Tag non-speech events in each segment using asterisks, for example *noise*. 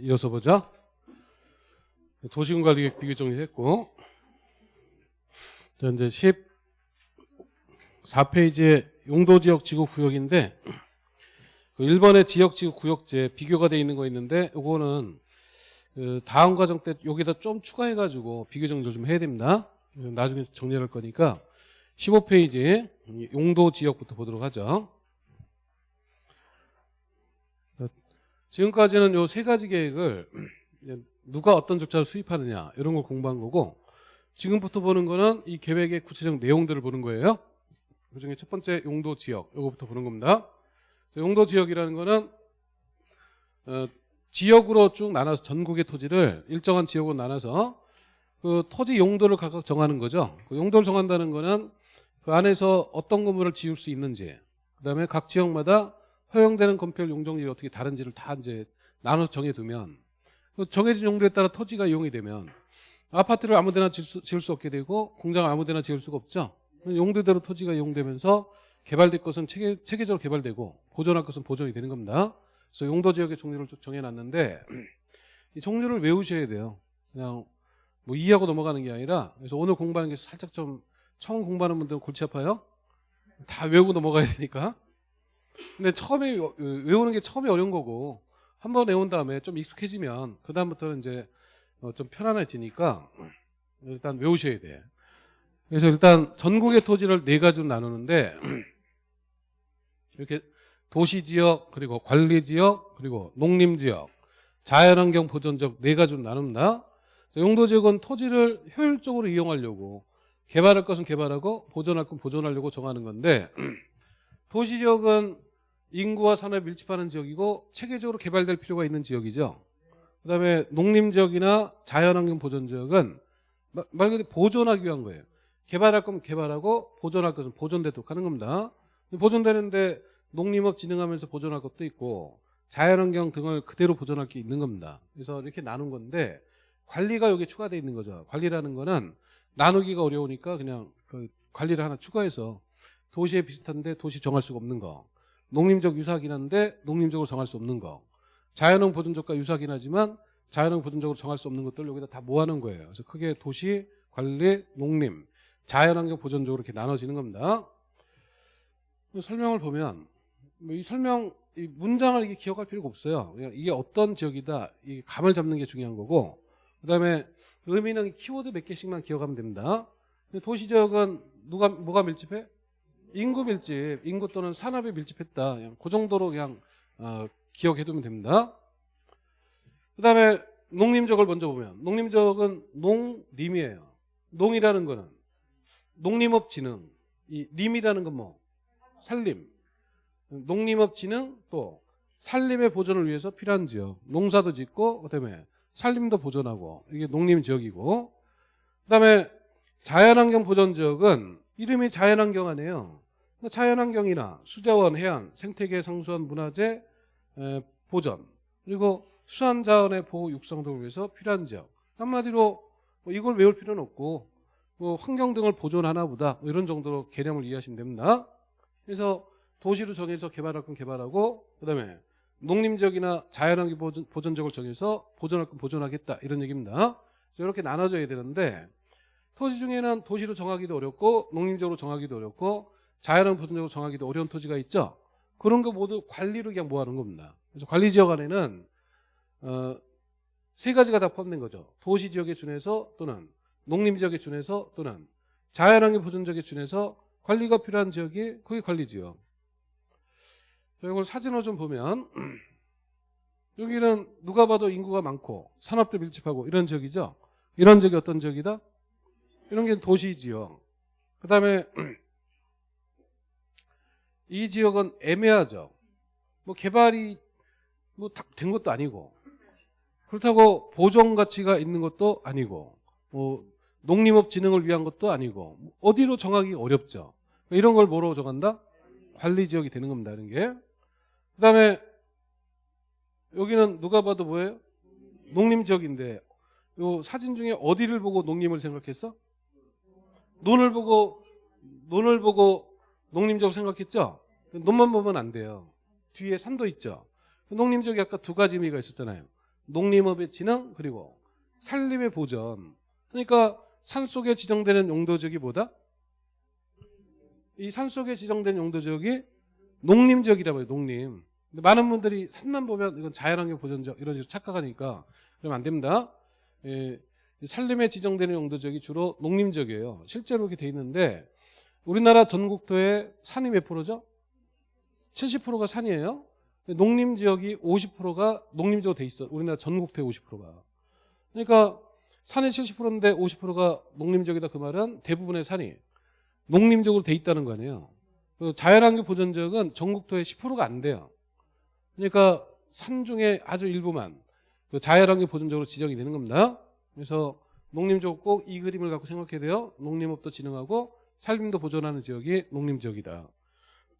이어서 보자. 도시군관리계획 비교 정리했고, 자, 이제 14페이지에 용도지역 지구구역인데, 그 1번의 지역지구 구역제 비교가 돼 있는 거 있는데, 요거는 그 다음 과정 때 여기다 좀 추가해가지고 비교 정리를 좀 해야 됩니다. 나중에 정리할 거니까 15페이지 용도 지역부터 보도록 하죠. 지금까지는 요 세 가지 계획을 누가 어떤 절차를 수립하느냐 이런 걸 공부한 거고 지금부터 보는 거는 이 계획의 구체적 내용들을 보는 거예요. 그중에 첫 번째 용도 지역 이거부터 보는 겁니다. 용도 지역이라는 거는 어, 지역으로 쭉 나눠서 전국의 토지를 일정한 지역으로 나눠서 그 토지 용도를 각각 정하는 거죠. 그 용도를 정한다는 거는 그 안에서 어떤 건물을 지을 수 있는지 그다음에 각 지역마다 허용되는 건폐율 용적률이 어떻게 다른지를 다 이제 나눠서 정해두면 그 정해진 용도에 따라 토지가 이용이 되면 아파트를 아무데나 지을 수, 지을 수 없게 되고 공장을 아무데나 지을 수가 없죠. 용도대로 토지가 이용되면서 개발될 것은 체계, 체계 적으로 개발되고 보존할 것은 보존이 되는 겁니다. 그래서 용도 지역의 종류를 쭉 정해놨는데 이 종류를 외우셔야 돼요. 그냥 뭐 이해하고 넘어가는 게 아니라 그래서 오늘 공부하는 게 살짝 좀 처음 공부하는 분들은 골치 아파요. 다 외우고 넘어가야 되니까. 근데 처음에 외우는 게 처음에 어려운 거고 한 번 외운 다음에 좀 익숙해지면 그 다음부터는 이제 어, 좀 편안해지니까 일단 외우셔야 돼. 그래서 일단 전국의 토지를 네 가지로 나누는데 *clears throat* 이렇게 도시지역 그리고 관리지역 그리고 농림지역 자연환경 보존지역 네 가지로 나눕니다. 용도지역은 토지를 효율적으로 이용하려고 개발할 것은 개발하고 보존할 건 보존하려고 정하는 건데 *clears throat* 도시 지역은 인구와 산업이 밀집하는 지역이고 체계적으로 개발될 필요가 있는 지역이죠. 그다음에 농림 지역이나 자연환경 보존지역은 말 그대로 보존하기 위한 거예요. 개발할 거면 개발하고 보존할 것은 보존되도록 하는 겁니다. 보존되는데 농림업 진행하면서 보존할 것도 있고 자연환경 등을 그대로 보존할 게 있는 겁니다. 그래서 이렇게 나눈 건데 관리가 여기 추가되어 있는 거죠. 관리라는 거는 나누기가 어려우니까 그냥 그 관리를 하나 추가해서 도시에 비슷한데 도시 정할 수가 없는 거. 농림적 유사하긴 한데 농림적으로 정할 수 없는 거. 자연환 보존적과 유사하긴 하지만 자연환 보존적으로 정할 수 없는 것들 여기다 다 모아놓은 거예요. 그래서 크게 도시, 관리, 농림, 자연환경 보존적으로 이렇게 나눠지는 겁니다. 설명을 보면 뭐이 설명 이 문장을 이게 기억할 필요가 없어요. 그냥 이게 어떤 지역이다 이 감을 잡는 게 중요한 거고 그 다음에 의미는 키워드 몇 개씩만 기억하면 됩니다. 도시 지역은 누가 뭐가 밀집해? 인구 밀집, 인구 또는 산업이 밀집했다. 그냥 그 정도로 그냥 어, 기억해두면 됩니다. 그 다음에 농림적을 먼저 보면 농림적은 농림이에요. 농이라는 거는 농림업 진흥, 이 림이라는 건 뭐? 산림. 농림업 진흥 또 산림의 보존을 위해서 필요한 지역. 농사도 짓고 그다음에 산림도 보존하고 이게 농림 지역이고 그다음에 자연환경 보존 지역은 이름이 자연환경 아니에요. 자연환경이나 수자원, 해안, 생태계, 성수원, 문화재 보존 그리고 수산자원의 보호 육성 등을 위해서 필요한 지역. 한마디로 뭐 이걸 외울 필요는 없고 뭐 환경 등을 보존하나 보다 뭐 이런 정도로 개념을 이해하시면 됩니다. 그래서 도시로 정해서 개발할 건 개발하고 그 다음에 농림지역이나 자연환경 보존, 보존적을 정해서 보존할 건 보존하겠다 이런 얘기입니다. 이렇게 나눠져야 되는데 토지 중에는 도시로 정하기도 어렵고 농림적으로 정하기도 어렵고 자연환경 보존적으로 정하기도 어려운 토지가 있죠. 그런 거 모두 관리로 그냥 모아놓은 겁니다. 그래서 관리지역 안에는 어, 세 가지가 다 포함된 거죠. 도시지역에 준해서 또는 농림지역에 준해서 또는 자연환경 보존적에 준해서 관리가 필요한 지역이 그게 관리지역. 이걸 사진으로 좀 보면 *clears throat* 여기는 누가 봐도 인구가 많고 산업도 밀집하고 이런 지역이죠. 이런 지역이 어떤 지역이다? 이런 게 도시지역. 그 다음에 *clears throat* 이 지역은 애매하죠. 뭐 개발이 뭐 된 것도 아니고 그렇다고 보존 가치가 있는 것도 아니고 뭐 농림업 진흥을 위한 것도 아니고 어디로 정하기 어렵죠. 이런 걸 뭐로 정한다? 관리 지역이 되는 겁니다. 이런 게. 그 다음에 여기는 누가 봐도 뭐예요? 농림 지역인데 요 사진 중에 어디를 보고 농림을 생각했어? 논을 보고 논을 보고 농림지역 생각했죠? 논만 보면 안 돼요. 뒤에 산도 있죠. 농림지역이 아까 두 가지 의미가 있었잖아요. 농림업의 진흥 그리고 산림의 보전. 그러니까 산 속에 지정되는 용도 지역이 뭐다? 이 산 속에 지정된 용도 지역이 농림 지역이라고 해요. 농림. 많은 분들이 산만 보면 이건 자연환경 보전 지역 이런 식으로 착각하니까 그러면 안 됩니다. 예, 이 산림에 지정되는 용도 지역이 주로 농림 지역이에요. 실제로 이렇게 돼 있는데 우리나라 전국토의 산이 몇 프로죠? 70%가 산이에요. 농림 지역이 50%가 농림 지역으로 돼 있어. 우리나라 전국토의 50%가. 그러니까 산이 70%인데 50%가 농림 지역이다 그 말은 대부분의 산이 농림 지역으로 돼 있다는 거 아니에요. 그 자연환경 보전 지역은 전국토의 10%가 안 돼요. 그러니까 산 중에 아주 일부만 그 자연환경 보전 지역으로 지정이 되는 겁니다. 그래서 농림 지역 꼭이 그림을 갖고 생각해야 돼요. 농림업도 진흥하고 산림도 보존하는 지역이 농림 지역이다.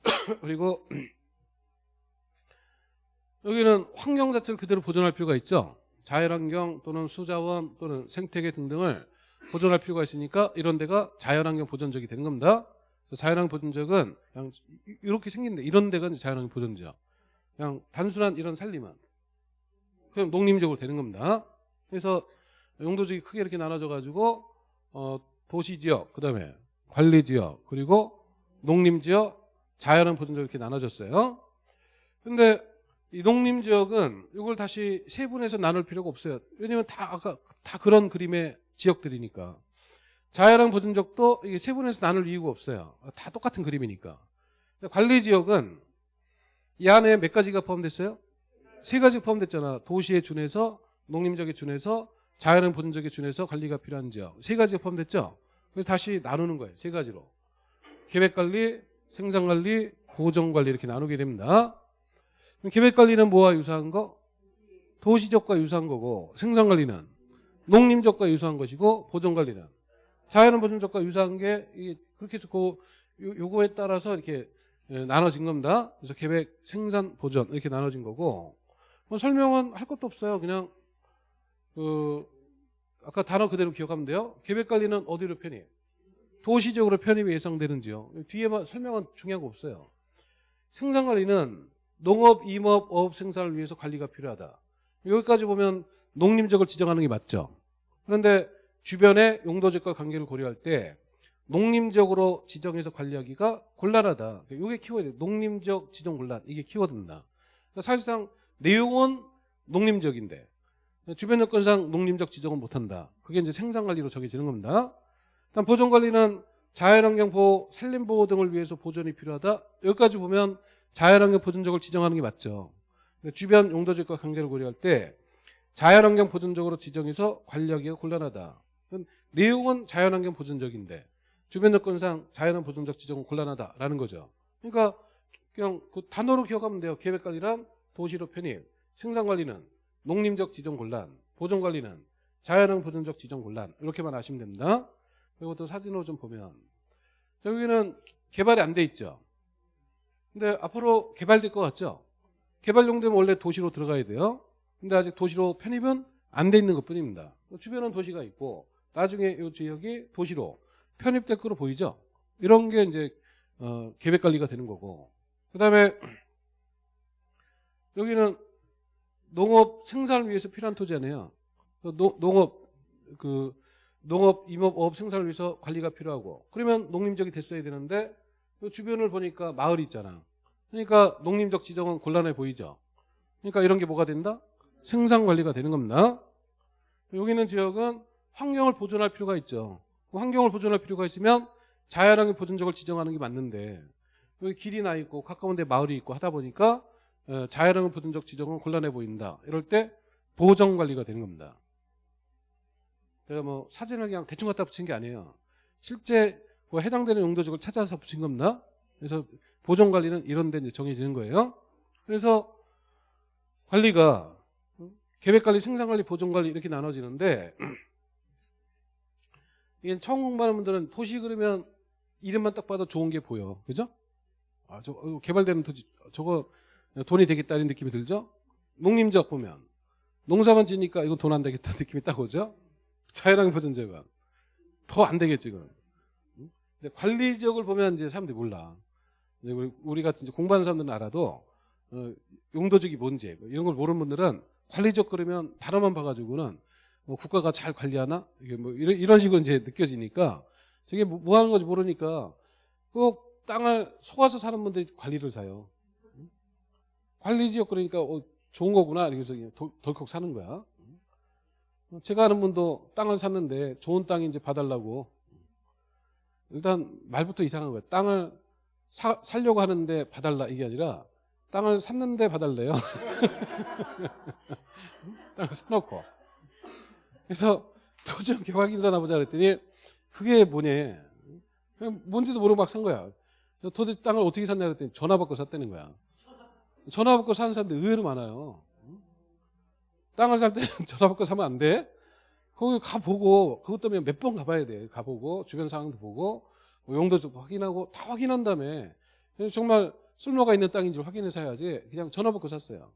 *coughs* 그리고 *coughs* 여기는 환경 자체를 그대로 보존할 필요가 있죠. 자연환경 또는 수자원 또는 생태계 등등을 보존할 필요가 있으니까 이런 데가 자연환경 보존지역이 되는 겁니다. 자연환경 보존지역은 그냥 이렇게 생긴데 이런 데가 자연환경 보존지역. 그냥 단순한 이런 산림은 그냥 농림지역으로 되는 겁니다. 그래서 용도지역이 크게 이렇게 나눠져 가지고 어, 도시지역, 그다음에 관리지역, 그리고 농림지역, 자연환경 보존지역 이렇게 나눠졌어요. 근데 이 농림 지역은 이걸 다시 세분해서 나눌 필요가 없어요. 왜냐면 다 아까 다 그런 그림의 지역들이니까. 자연환경 보존지역도 이게 세분해서 나눌 이유가 없어요. 다 똑같은 그림이니까. 관리 지역은 이 안에 몇 가지가 포함됐어요? 세 가지가 포함됐잖아. 도시에 준해서 농림 지역에 준해서 자연환경 보존 지역에 준해서 관리가 필요한 지역. 세 가지가 포함됐죠? 그래서 다시 나누는 거예요. 세 가지로. 계획 관리, 생산관리, 보정관리 이렇게 나누게 됩니다. 계획관리는 뭐와 유사한 거? 도시적과 유사한 거고 생산관리는 농림적과 유사한 것이고 보존관리는 자연은 보존적과 유사한 게 그렇게 해서 그 요- 요거에 따라서 이렇게 예, 나눠진 겁니다. 그래서 계획, 생산, 보존 이렇게 나눠진 거고 뭐 설명은 할 것도 없어요. 그냥 그 아까 단어 그대로 기억하면 돼요. 계획관리는 어디로 편입? 도시적으로 편입이 예상되는지요. 뒤에만 설명은 중요한 거 없어요. 생산관리는 농업, 임업, 어업 생산을 위해서 관리가 필요하다. 여기까지 보면 농림적을 지정하는 게 맞죠. 그런데 주변의 용도적과 관계를 고려할 때 농림적으로 지정해서 관리하기가 곤란하다. 이게 키워드. 농림적 지정 곤란. 이게 키워드입니다. 그러니까 사실상 내용은 농림적인데 주변 여건상 농림적 지정은 못한다. 그게 이제 생산관리로 적용지는 겁니다. 일단 보존관리는 자연환경 보호, 산림보호 등을 위해서 보존이 필요하다. 여기까지 보면 자연환경 보존적을 지정하는 게 맞죠. 근데 주변 용도적과 관계를 고려할 때 자연환경 보존적으로 지정해서 관리하기가 곤란하다. 내용은 자연환경 보존적인데 주변 여건상 자연환경 보존적 지정은 곤란하다라는 거죠. 그러니까 그냥 그 단어로 기억하면 돼요. 계획관리란 도시로 편입, 생산관리는 농림적 지정 곤란, 보존관리는 자연환경 보존적 지정 곤란 이렇게만 아시면 됩니다. 또 사진으로 좀 보면 여기는 개발이 안 돼 있죠. 근데 앞으로 개발될 것 같죠? 개발 용도면 원래 도시로 들어가야 돼요. 근데 아직 도시로 편입은 안 돼 있는 것 뿐입니다. 주변은 도시가 있고 나중에 이 지역이 도시로 편입될 거로 보이죠? 이런 게 이제 어, 계획 관리가 되는 거고. 그다음에 여기는 농업 생산을 위해서 필요한 토지잖아요. 그 노- 농업 그 농업, 임업, 어업 생산을 위해서 관리가 필요하고 그러면 농림적이 됐어야 되는데 그 주변을 보니까 마을이 있잖아. 그러니까 농림적 지정은 곤란해 보이죠. 그러니까 이런 게 뭐가 된다? 생산 관리가 되는 겁니다. 여기 있는 지역은 환경을 보존할 필요가 있죠. 그 환경을 보존할 필요가 있으면 자연환경 보존적을 지정하는 게 맞는데 여기 길이 나 있고 가까운 데 마을이 있고 하다 보니까 어, 자연환경 보존적 지정은 곤란해 보인다. 이럴 때 보정 관리가 되는 겁니다. 제가 뭐 사진을 그냥 대충 갖다 붙인 게 아니에요. 실제 그 해당되는 용도적을 찾아서 붙인 겁니다. 그래서 보존 관리는 이런 데 정해지는 거예요. 그래서 관리가 계획 관리, 생산 관리, 보존 관리 이렇게 나눠지는데 *clears throat* 이게 처음 공부하는 분들은 도시 그러면 이름만 딱 봐도 좋은 게 보여. 그죠? 아, 저 어, 개발되는 토지 저거 돈이 되겠다는 느낌이 들죠? 농림지역 보면 농사만 지니까 이거 돈 안 되겠다 *laughs* 느낌이 딱 오죠? 자연환경 보존지역은 더안 되겠지. 응? 근데 관리 지역을 보면 이제 사람들이 몰라. 우리, 같은 이제 공부하는 사람들은 알아도 어, 용도적이 뭔지 뭐 이런 걸 모르는 분들은 관리적 그러면 단어만 봐가지고는 뭐 국가가 잘 관리하나 이게 뭐 이런, 이런 식으로 이제 느껴지니까 저게 뭐, 뭐 하는 건지 모르니까 꼭 땅을 속아서 사는 분들이 관리를 사요. 관리 지역 그러니까 어, 좋은 거구나 이래서 그냥 덜- 덜컥 사는 거야. 제가 아는 분도 땅을 샀는데 좋은 땅 이제 봐달라고 일단 말부터 이상한 거예요. 땅을 사, 살려고 하는데 봐달라 이게 아니라 땅을 샀는데 봐달래요. *laughs* 땅을 사놓고 그래서 도저히 확인사나 보자 그랬더니 그게 뭐냐 그냥 뭔지도 모르고 막 산 거야. 도대체 땅을 어떻게 샀냐 그랬더니 전화 받고 샀다는 거야. 전화 받고 사는 사람들 의외로 많아요. 땅을 살 때는 *laughs* 전화 받고 사면 안 돼. 거기 가보고 그것 때문에 몇 번 가봐야 돼. 가보고 주변 상황도 보고 뭐 용도도 확인하고 다 확인한 다음에 정말 쓸모가 있는 땅인지 확인해서 사야지 그냥 전화 받고 샀어요.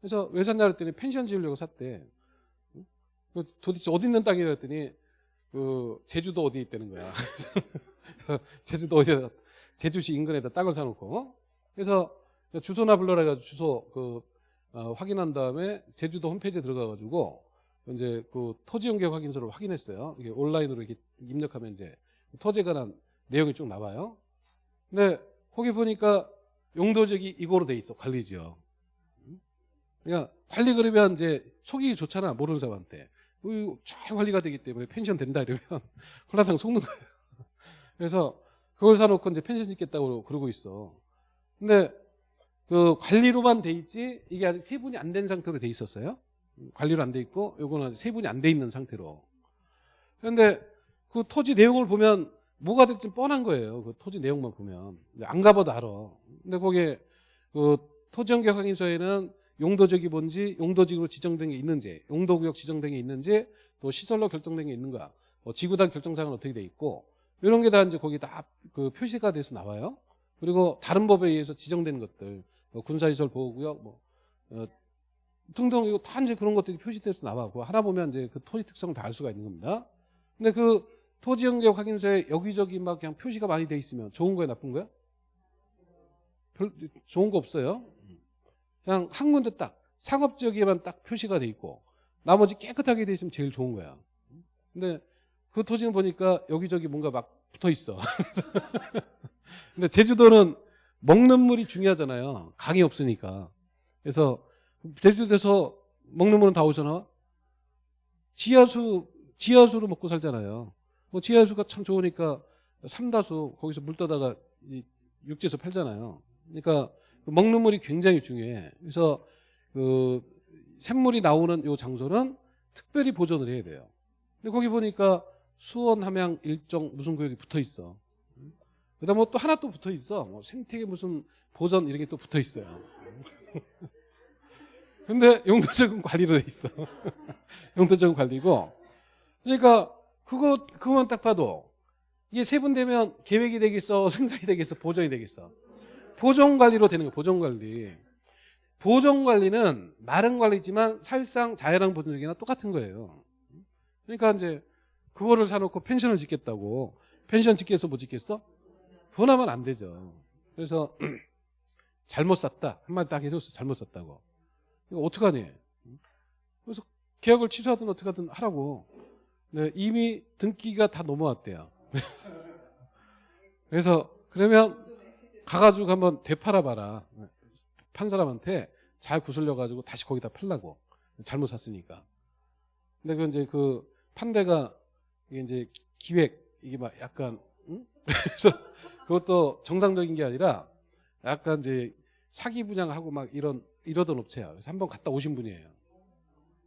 그래서 왜 샀냐 그랬더니 펜션 지으려고 샀대. 그 도대체 어디 있는 땅이라 그랬더니 그 제주도 어디 있다는 거야. *laughs* 그래서 제주도 어디다 제주시 인근에다 땅을 사놓고 그래서 주소나 불러라 해가지고 주소 그 어, 확인한 다음에 제주도 홈페이지에 들어가가지고 이제 그 토지 연계 확인서를 확인했어요. 이게 온라인으로 이렇게 입력하면 이제 토지에 관한 내용이 쭉 나와요. 근데 거기 보니까 용도적이 이거로 돼 있어 관리지역. 그러니까 관리 그러면 이제 속이기 좋잖아 모르는 사람한테. 잘 관리가 되기 때문에 펜션 된다 이러면 *laughs* 홀라당 속는 거예요. 그래서 그걸 사놓고 이제 펜션 짓겠다고 그러고 있어. 근데 그 관리로만 돼 있지 이게 아직 세분이 안 된 상태로 돼 있었어요. 관리로 안 돼 있고 요거는 세분이 안 돼 있는 상태로. 그런데 그 토지 내용을 보면 뭐가 될지 뻔한 거예요. 그 토지 내용만 보면 안 가봐도 알아. 근데 거기에 그 토지 연계 확인서에는 용도적이 뭔지, 용도지구로 지정된 게 있는지, 용도구역 지정된 게 있는지, 또 시설로 결정된 게 있는가, 뭐 지구단 결정사항은 어떻게 돼 있고 이런 게 다 이제 거기 다 그 표시가 돼서 나와요. 그리고 다른 법에 의해서 지정된 것들, 뭐 군사시설 보호구역, 뭐 어, 등등 이거 다 이제 그런 것들이 표시돼서 나와. 그 하나 보면 이제 그 토지 특성을 다 알 수가 있는 겁니다. 근데 그 토지 연계 확인서에 여기저기 막 그냥 표시가 많이 돼 있으면 좋은 거야, 나쁜 거야? 별 좋은 거 없어요. 그냥 한 군데 딱 상업 지역에만 딱 표시가 돼 있고 나머지 깨끗하게 돼 있으면 제일 좋은 거야. 근데 그 토지는 보니까 여기저기 뭔가 막 붙어 있어. *laughs* 근데 제주도는 먹는 물이 중요하잖아요. 강이 없으니까. 그래서 제주도에서 먹는 물은 다 오잖아. 지하수 지하수로 먹고 살잖아요. 뭐 지하수가 참 좋으니까 삼다수 거기서 물 떠다가 이 육지에서 팔잖아요. 그러니까 그 먹는 물이 굉장히 중요해. 그래서 그 샘물이 나오는 요 장소는 특별히 보존을 해야 돼요. 근데 거기 보니까 수원, 함양, 일정 무슨 구역이 붙어 있어. 그다음 뭐 또 하나 또 붙어 있어. 뭐 생태계 무슨 보전 이런 게 또 붙어 있어요. *laughs* 근데 용도적인 관리로 돼 있어. *laughs* 용도적인 관리고. 그러니까 그거 그것만 딱 봐도 이게 세분되면 계획이 되겠어, *laughs* 생산이 되겠어, 보존이 되겠어. 보존 관리로 되는 거예요. 보존 관리. 보존 관리는 말은 관리지만 사실상 자연환 보존이나 똑같은 거예요. 그러니까 이제 그거를 사놓고 펜션을 짓겠다고 펜션 짓겠어 못 짓겠어? 변하면 안 되죠. 그래서 *clears throat* 잘못 샀다 한마디 딱 해줬어 잘못 샀다고. 이거 어떡하니? 그래서 계약을 취소하든 어떻게 하든 하라고. 네, 이미 등기가 다 넘어왔대요. *laughs* 그래서 그러면 가가지고 한번 되팔아봐라. 판 사람한테 잘 구슬려가지고 다시 거기다 팔라고. 잘못 샀으니까. 근데 그 이제 그 판대가 이게 이제 기획 이게 막 약간 응? *laughs* 그래서 그것도 정상적인 게 아니라 약간 이제 사기 분양하고 막 이런 이러던 업체야. 그래서 한번 갔다 오신 분이에요.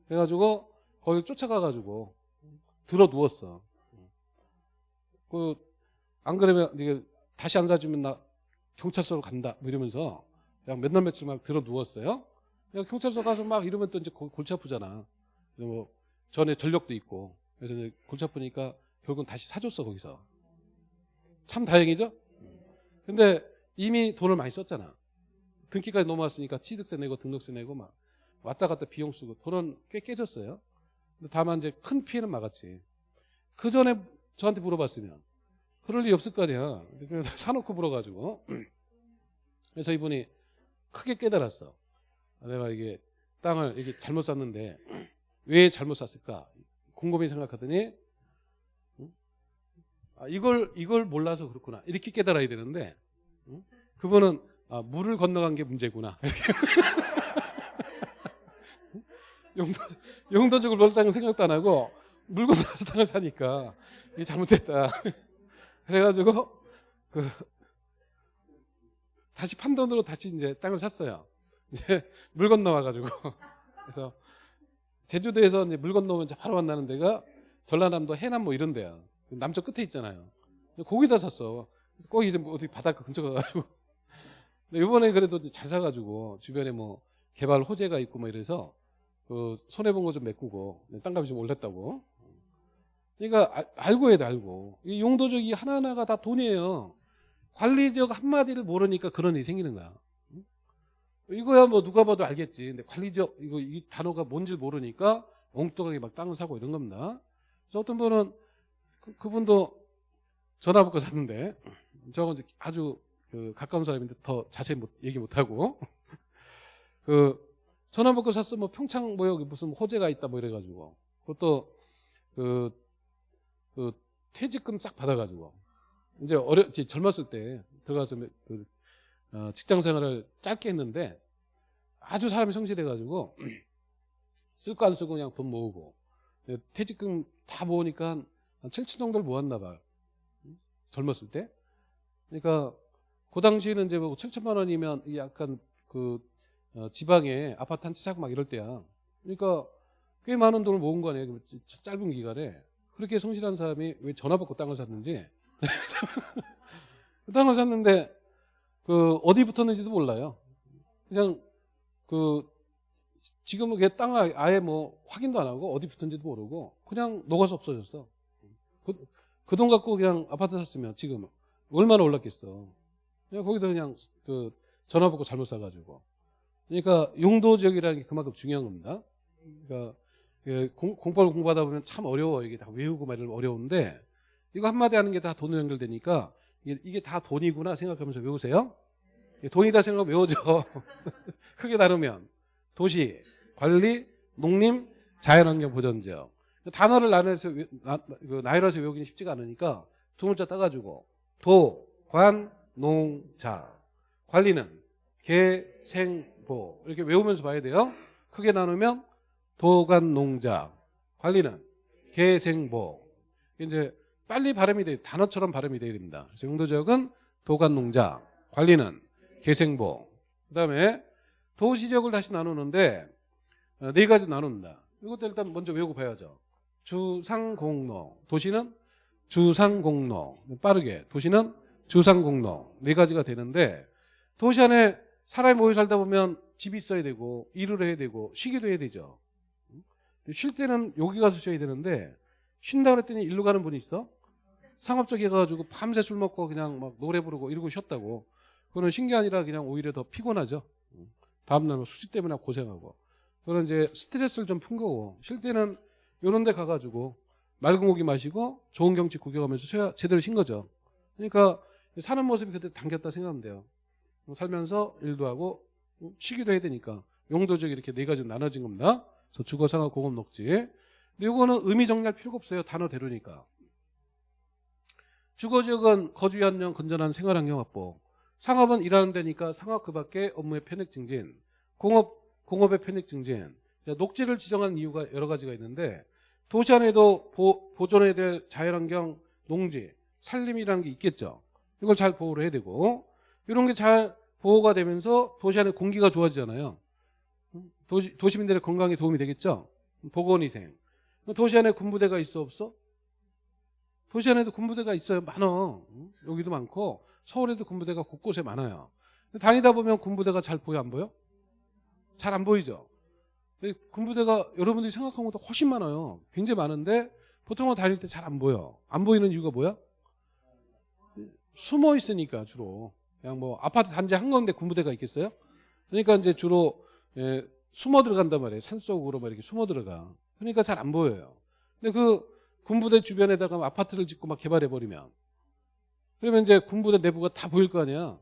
그래가지고 거기 쫓아가가지고 들어 누웠어. 그 안 그러면 이게 다시 안 사주면 나 경찰서로 간다 뭐 이러면서 그냥 몇날 며칠 막 들어 누웠어요. 그냥 경찰서 가서 막 이러면 또 이제 고- 골치 아프잖아. 뭐 전에 전력도 있고 그래서 이제 골치 아프니까 결국은 다시 사줬어 거기서. 참 다행이죠. 근데 이미 돈을 많이 썼잖아. 등기까지 넘어왔으니까 취득세 내고 등록세 내고 막 왔다 갔다 비용 쓰고 돈은 꽤 깨졌어요. 근데 다만 이제 큰 피해는 막았지. 그 전에 저한테 물어봤으면 그럴 리 없을 거 아니야. *laughs* 사놓고 물어가지고 *clears throat* 그래서 이분이 크게 깨달았어. 아, 내가 이게 땅을 이게 잘못 샀는데 *clears throat* 왜 잘못 샀을까? 곰곰이 생각하더니 응? 아, 이걸 이걸 몰라서 그렇구나 이렇게 깨달아야 되는데 응? 그분은 아, 물을 건너간 게 문제구나 *laughs* 용도 용도적으로 놀 땅을 생각도 안 하고 물 건너가서 땅을 사니까 이게 잘못됐다 *laughs* 그래가지고 그 다시 판돈으로 다시 이제 땅을 샀어요. 이제 물 건너와가지고 그래서 제주도에서 이제 물 건너면 이제 바로 만나는 데가 전라남도 해남 뭐 이런 데야. 남쪽 끝에 있잖아요. 거기다 샀어. 꼭 이제 뭐 어디 바닷가 근처 가가지고. 이번에 그래도 잘 사가지고 주변에 뭐 개발 호재가 있고 뭐 이래서 그 손해 본 거 좀 메꾸고 땅값이 좀 올랐다고. 그러니까 아- 알고 돼 알고. 이 용도적이 하나하나가 다 돈이에요. 관리적 한마디를 모르니까 그런 일이 생기는 거야. 응? 이거야 뭐 누가 봐도 알겠지. 근데 관리적 이거 이 단어가 뭔지 모르니까 엉뚱하게 막 땅을 사고 이런 겁니다. 그래서 어떤 분은 그, 그분도 전화 받고 샀는데 저건 아주 그 가까운 사람인데 더 자세히 못, 얘기 못 하고. *laughs* 그 전화 받고 샀어. 뭐 평창 뭐 여기 무슨 호재가 있다 뭐 이래가지고. 그것도 그, 그 퇴직금 싹 받아가지고. 이제 어려 이제 젊었을 때 들어가서 그 어, 직장 생활을 짧게 했는데 아주 사람이 성실해가지고 *clears throat* 쓸 거 안 쓰고 그냥 돈 모으고. 예, 퇴직금 다 모으니까 한 7천 정도를 모았나 봐요. 음? 젊었을 때. 그러니까 그 당시에는 이제 뭐 7천만 원이면 약간 그 어, 지방에 아파트 한 채 사고 막 이럴 때야. 그러니까 꽤 많은 돈을 모은 거 아니에요. 그 짧은 기간에. 그렇게 성실한 사람이 왜 전화 받고 땅을 샀는지 그 *laughs* 땅을 샀는데 그 어디 붙었는지도 몰라요. 그냥 그 지금은 그게 땅 아- 아예 뭐 확인도 안 하고 어디 붙은지도 모르고 그냥 녹아서 없어졌어. 그, 그 돈 갖고 그냥 아파트 샀으면 지금 얼마나 올랐겠어. 그냥 거기다 그냥 그 전화 받고 잘못 사가지고. 그러니까 용도 지역이라는 게 그만큼 중요한 겁니다. 그러니까 예, 공, 공법을 공부하다 보면 참 어려워. 이게 다 외우고 말이 어려운데 이거 한마디 하는 게 다 돈으로 연결되니까 이게, 다 돈이구나 생각하면서 외우세요. 이게 돈이다 생각하면 외워져. *laughs* 크게 다루면 도시, 관리, 농림, 자연환경 보전지역. 단어를 나눠서 외- 나- 그 나열해서 외우기는 쉽지가 않으니까 두 문자 따가지고 도, 관, 농, 자. 관리는 개, 생, 보 이렇게 외우면서 봐야 돼요. 크게 나누면 도관, 농자. 관리는 개, 생, 보. 이제 빨리 발음이 돼 단어처럼 발음이 돼야 됩니다. 그래서 용도적은 도관 농자, 관리는 개 생 보. 그 다음에 도시적을 다시 나누는데 어, 네 가지 나눕니다. 이것도 일단 먼저 외우고 봐야죠. 주상공로, 도시는 주상공로. 빠르게 도시는 주상공로 네 가지가 되는데 도시 안에 사람이 모여 살다 보면 집이 있어야 되고 일을 해야 되고 쉬기도 해야 되죠. 쉴 때는 여기 가서 쉬어야 되는데 쉰다 그랬더니 일로 가는 분이 있어? 상업적이 해가지고 밤새 술 먹고 그냥 막 노래 부르고 이러고 쉬었다고. 그거는 쉰게 아니라 그냥 오히려 더 피곤하죠. 다음날 뭐 수지 때문에 고생하고. 그런 이제 스트레스를 좀 푼 거고. 쉴 때는 요런 데 가가지고 맑은 고기 마시고 좋은 경치 구경하면서 제대로 쉰 거죠. 그러니까 사는 모습이 그때 당겼다 생각하면 돼요. 살면서 일도 하고 쉬기도 해야 되니까 용도적 이렇게 네 가지로 나눠진 겁니다. 그래서 주거, 상업, 공업, 녹지. 근데 이거는 의미 정리할 필요가 없어요. 단어대로니까. 주거지역은 거주의 안녕 건전한 생활환경 확보. 상업은 일하는 데니까 상업 그 밖에 업무의 편익 증진. 공업, 공업의 편익 증진. 자, 녹지를 지정하는 이유가 여러 가지가 있는데 도시 안에도 보, 보존해야 될 자연환경, 농지, 산림이라는 게 있겠죠. 이걸 잘 보호를 해야 되고 이런 게 잘 보호가 되면서 도시 안에 공기가 좋아지잖아요. 도시, 도시민들의 건강에 도움이 되겠죠. 보건위생. 도시 안에 군부대가 있어 없어? 도시 안에도 군부대가 있어요. 많어. 여기도 많고 서울에도 군부대가 곳곳에 많아요. 다니다 보면 군부대가 잘 보여 안 보여? 잘 안 보이죠. 군부대가 여러분들이 생각한 것보다 훨씬 많아요. 굉장히 많은데 보통은 다닐 때 잘 안 보여. 안 보이는 이유가 뭐야? 숨어 있으니까 주로 그냥 뭐 아파트 단지 한 건데 군부대가 있겠어요? 그러니까 이제 주로 예, 숨어 들어간단 말이에요. 산 속으로 막 이렇게 숨어 들어가. 그러니까 잘 안 보여요. 근데 그 군부대 주변에다가 아파트를 짓고 막 개발해 버리면 그러면 이제 군부대 내부가 다 보일 거 아니야.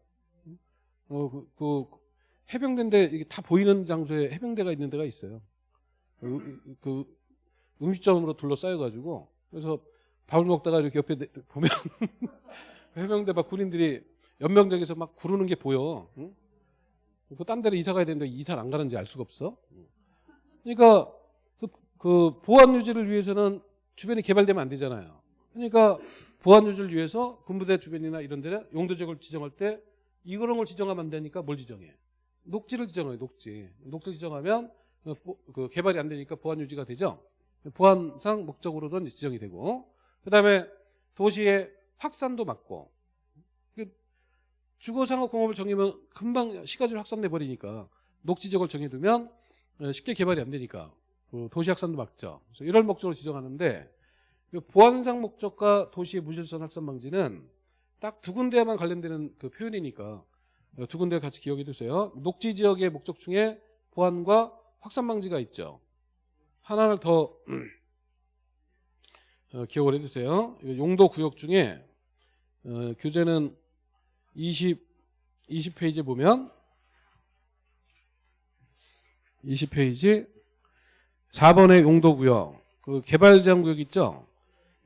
어, 그, 그 해병대인데 이게 다 보이는 장소에 해병대가 있는 데가 있어요. 그, 그 음식점으로 둘러싸여가지고 그래서 밥을 먹다가 이렇게 옆에 내- 보면 *laughs* 해병대 막 군인들이 연명장에서 막 구르는 게 보여. 응? 그딴 데로 이사 가야 되는데 이사를 안 가는지 알 수가 없어. 그러니까 그, 그 보안 유지를 위해서는 주변이 개발되면 안 되잖아요. 그러니까 보안 유지를 위해서 군부대 주변이나 이런 데를 용도 지역을 지정할 때 이런 걸 지정하면 안 되니까 뭘 지정해? 녹지를 지정해요. 녹지. 녹지 지정하면 그, 보- 그 개발이 안 되니까 보안 유지가 되죠. 보안상 목적으로도 이제 지정이 되고 그다음에 도시의 확산도 막고 그 주거상업공업을 정하면 금방 시가지로 확산돼 버리니까 녹지 지역을 정해두면 어, 쉽게 개발이 안 되니까 그 도시 확산도 막죠. 그래서 이런 목적으로 지정하는데 그 보안상 목적과 도시의 무질서 확산 방지는 딱 두 군데만 관련되는 그 표현이니까 어, 두 군데 같이 기억해 두세요. 녹지 지역의 목적 중에 보안과 확산 방지가 있죠. 하나를 더 *clears throat* 어, 기억을 해두세요. 용도 구역 중에 어, 교재는 20 20페이지 보면 20페이지 4번의 용도 구역 그 개발 제한 구역 있죠.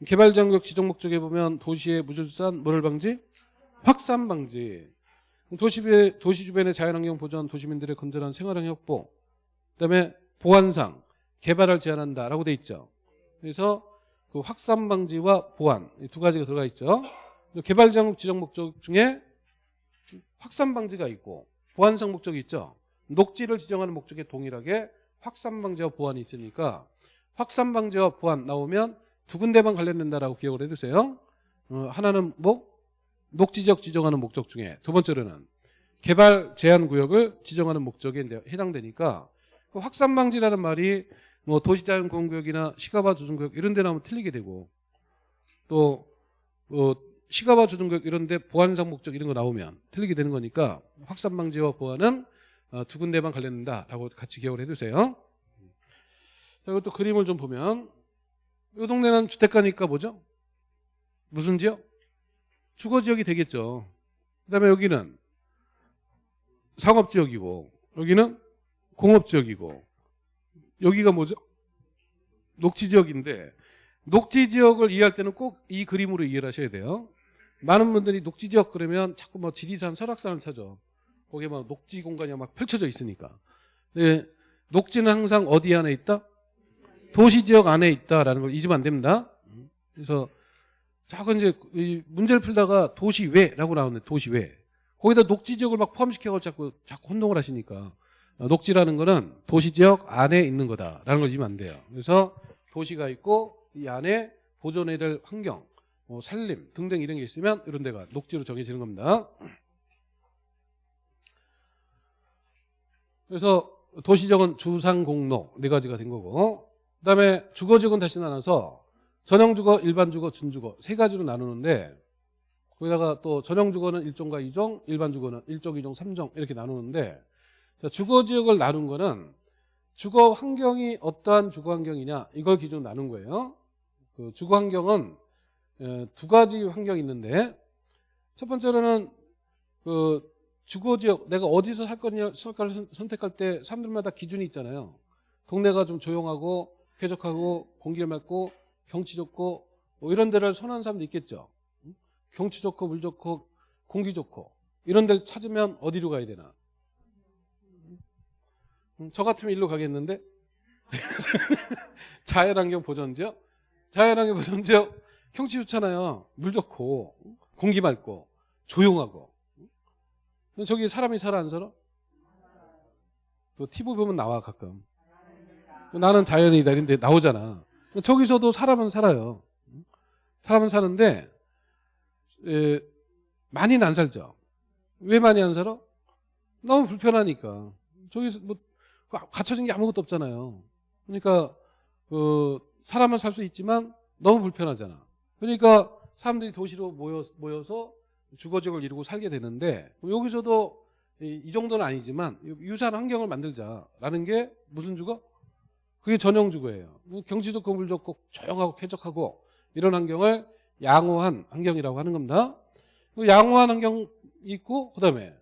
개발 제한 구역 지정 목적에 보면 도시의 무질서한 뭐를 방지? 확산 방지. 도시, 배- 도시 주변의 자연환경 보전, 도시민들의 건전한 생활환경 확보, 그다음에 보안상 개발을 제한한다라고 돼 있죠. 그래서 그 확산 방지와 보안 이두 가지가 들어가 있죠. 개발 제한 지정 목적 중에 확산 방지가 있고 보안상 목적이 있죠. 녹지를 지정하는 목적에 동일하게 확산 방지와 보안이 있으니까 확산 방지와 보안 나오면 두 군데만 관련된다라고 기억을 해두세요. 어, 하나는 뭐 녹지 지역 지정하는 목적 중에 두 번째로는 개발 제한 구역을 지정하는 목적에 해당되니까 그 확산 방지라는 말이 뭐 도시자연 공구역이나 시가바 조정구역 이런 데 나오면 틀리게 되고 또 어, 시가바 조정구역 이런 데 보안상 목적 이런 거 나오면 틀리게 되는 거니까 확산 방지와 보안은 어, 두 군데만 관련된다라고 같이 기억을 해두세요. 자, 이것도 그림을 좀 보면 이 동네는 주택가니까 뭐죠? 무슨 지역? 주거 지역이 되겠죠. 그다음에 여기는 상업 지역이고 여기는 공업 지역이고 여기가 뭐죠? 녹지 지역인데 녹지 지역을 이해할 때는 꼭 이 그림으로 이해를 하셔야 돼요. 많은 분들이 녹지 지역 그러면 자꾸 뭐 지리산, 설악산을 찾아. 거기에 막 녹지 공간이 막 펼쳐져 있으니까. 예, 녹지는 항상 어디 안에 있다? 도시 지역 안에 있다라는 걸 잊으면 안 됩니다. 그래서 자꾸 이제 이 문제를 풀다가 도시 외라고 나오는데 도시 외. 거기다 녹지 지역을 막 포함시켜서 자꾸 자꾸 혼동을 하시니까 어, 녹지라는 거는 도시 지역 안에 있는 거다라는 걸 잊으면 안 돼요. 그래서 도시가 있고 이 안에 보존해야 될 환경, 뭐 산림 등등 이런 게 있으면 이런 데가 녹지로 정해지는 겁니다. 그래서 도시적은 주상공로 네 가지가 된 거고 그다음에 주거지역은 다시 나눠서 전형주거, 일반주거, 준주거 세 가지로 나누는데 거기다가 또 전형주거는 1종과 2종, 일반주거는 1종, 2종, 3종 이렇게 나누는데 자, 주거지역을 나눈 거는 주거 환경이 어떠한 주거 환경이냐 이걸 기준으로 나눈 거예요. 그 주거 환경은 에, 두 가지 환경이 있는데 첫 번째로는 그 주거 지역 내가 어디서 살 거냐 살까를 선- 선택할 때 사람들마다 기준이 있잖아요. 동네가 좀 조용하고 쾌적하고 공기가 맑고 경치 좋고 뭐 이런 데를 선호하는 사람도 있겠죠. 응? 경치 좋고 물 좋고 공기 좋고 이런 데를 찾으면 어디로 가야 되나? 음, 저 같으면 일로 가겠는데? *laughs* 자연환경 보전지역 자연환경 보전지역 경치 좋잖아요. 물 좋고 공기 맑고 조용하고. 저기 사람이 살아 안 살아? 또 TV 보면 나와 가끔. 나는 자연이다 이런데 나오잖아 저기서도 사람은 살아요 사람은 사는데 에, 많이는 안 살죠 왜 많이 안 살아? 너무 불편하니까 저기서 뭐 갖춰진 게 아무것도 없잖아요. 그러니까 그 사람은 살 수 있지만 너무 불편하잖아. 그러니까 사람들이 도시로 모여, 모여서 주거지역을 이루고 살게 되는데 여기서도 이, 이 정도는 아니지만 유사한 환경을 만들자라는 게 무슨 주거? 그게 전형 주거예요. 경치 좋고 물 좋고 조용하고 쾌적하고 이런 환경을 양호한 환경이라고 하는 겁니다. 그 양호한 환경 있고 그다음에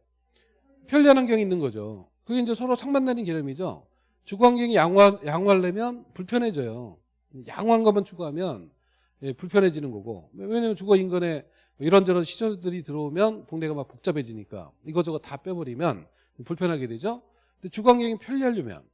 편리한 환경이 있는 거죠. 그게 이제 서로 상반되는 개념이죠. 주거 환경이 양호하, 양호하려면 불편해져요. 양호한 것만 추구하면 예, 불편해지는 거고. 왜냐면 주거 인근에 이런저런 시설들이 들어오면 동네가 막 복잡해지니까 이거저거 다 빼버리면 불편하게 되죠. 근데 주거 환경이 편리하려면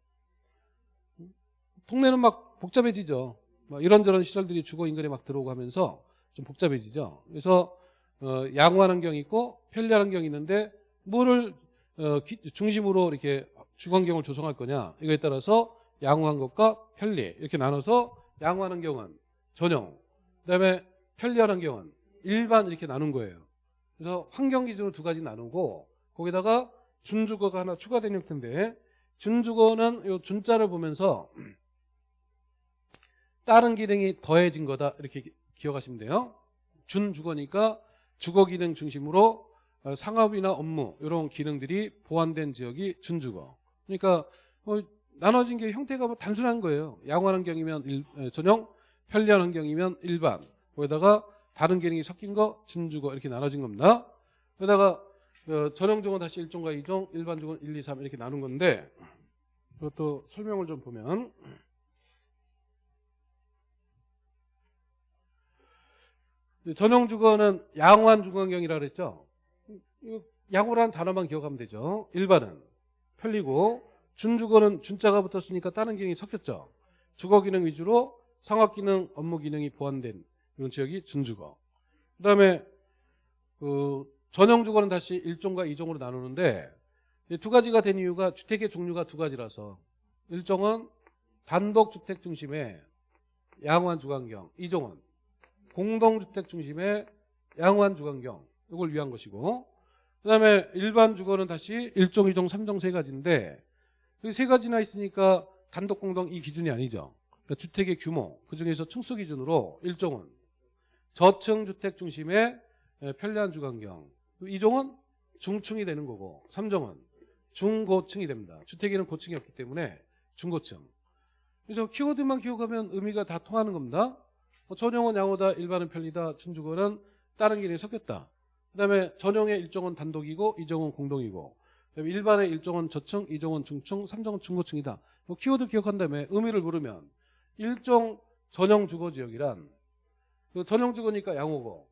동네는 막 복잡해지죠. 막 이런저런 시설들이 주거 인근에 막 들어오고 하면서 좀 복잡해지죠. 그래서 어, 양호한 환경이 있고 편리한 환경이 있는데 뭐를 어, 기- 중심으로 이렇게 주거 환경을 조성할 거냐 이거에 따라서 양호한 것과 편리 이렇게 나눠서 양호한 환경은 전용 그다음에 편리한 환경은 일반 이렇게 나눈 거예요. 그래서 환경 기준으로 두 가지 나누고 거기다가 준주거가 하나 추가된 형태인데 준주거는 요 준자를 보면서 다른 기능이 더해진 거다 이렇게 기- 기억하시면 돼요. 준주거니까 주거 기능 중심으로 어, 상업이나 업무 이런 기능들이 보완된 지역이 준주거. 그러니까 뭐 나눠진 게 형태가 뭐 단순한 거예요. 양호한 환경이면 일- 에, 전용, 편리한 환경이면 일반. 거기다가 다른 기능이 섞인 거 준주거 이렇게 나눠진 겁니다. 그러다가 어, 전용주거는 다시 1종과 2종, 일반주거는 1, 2, 3 이렇게 나눈 건데 그것도 설명을 좀 보면 전용주거는 양호한 주거환경이라 그랬죠. 양호라는 단어만 기억하면 되죠. 일반은 편리고 준주거는 준자가 붙었으니까 다른 기능이 섞였죠. 주거 기능 위주로 상업 기능, 업무 기능이 보완된 이런 지역이 준주거. 그다음에 그 전용 주거는 다시 1종과 2종으로 나누는데 이두 가지가 된 이유가 주택의 종류가 두 가지라서 1종은 단독 주택 중심의 양호한 주거환경, 2종은 공동주택 중심의 양호한 주거환경 이걸 위한 것이고 그 다음에 일반 주거는 다시 1종, 2종, 3종 세 가지인데 여기 세 가지나 있으니까 단독 공동 이 기준이 아니죠. 그러니까 주택의 규모 그중에서 층수 기준으로 1종은 저층 주택 중심의 예, 편리한 주거환경 2종은 중층이 되는 거고 3종은 중고층이 됩니다. 주택에는 고층이 없기 때문에 중고층 그래서 키워드만 기억하면 의미가 다 통하는 겁니다. 뭐 전용은 양호다, 일반은 편리다, 준주거는 다른 기능이 섞였다. 그 다음에 전용의 일종은 단독이고 이종은 공동이고 일반의 일종은 저층, 이종은 중층, 삼종은 중고층이다. 뭐 키워드 기억한 다음에 의미를 모르면 일종 전용 주거 지역이란 그 전용 주거니까 양호고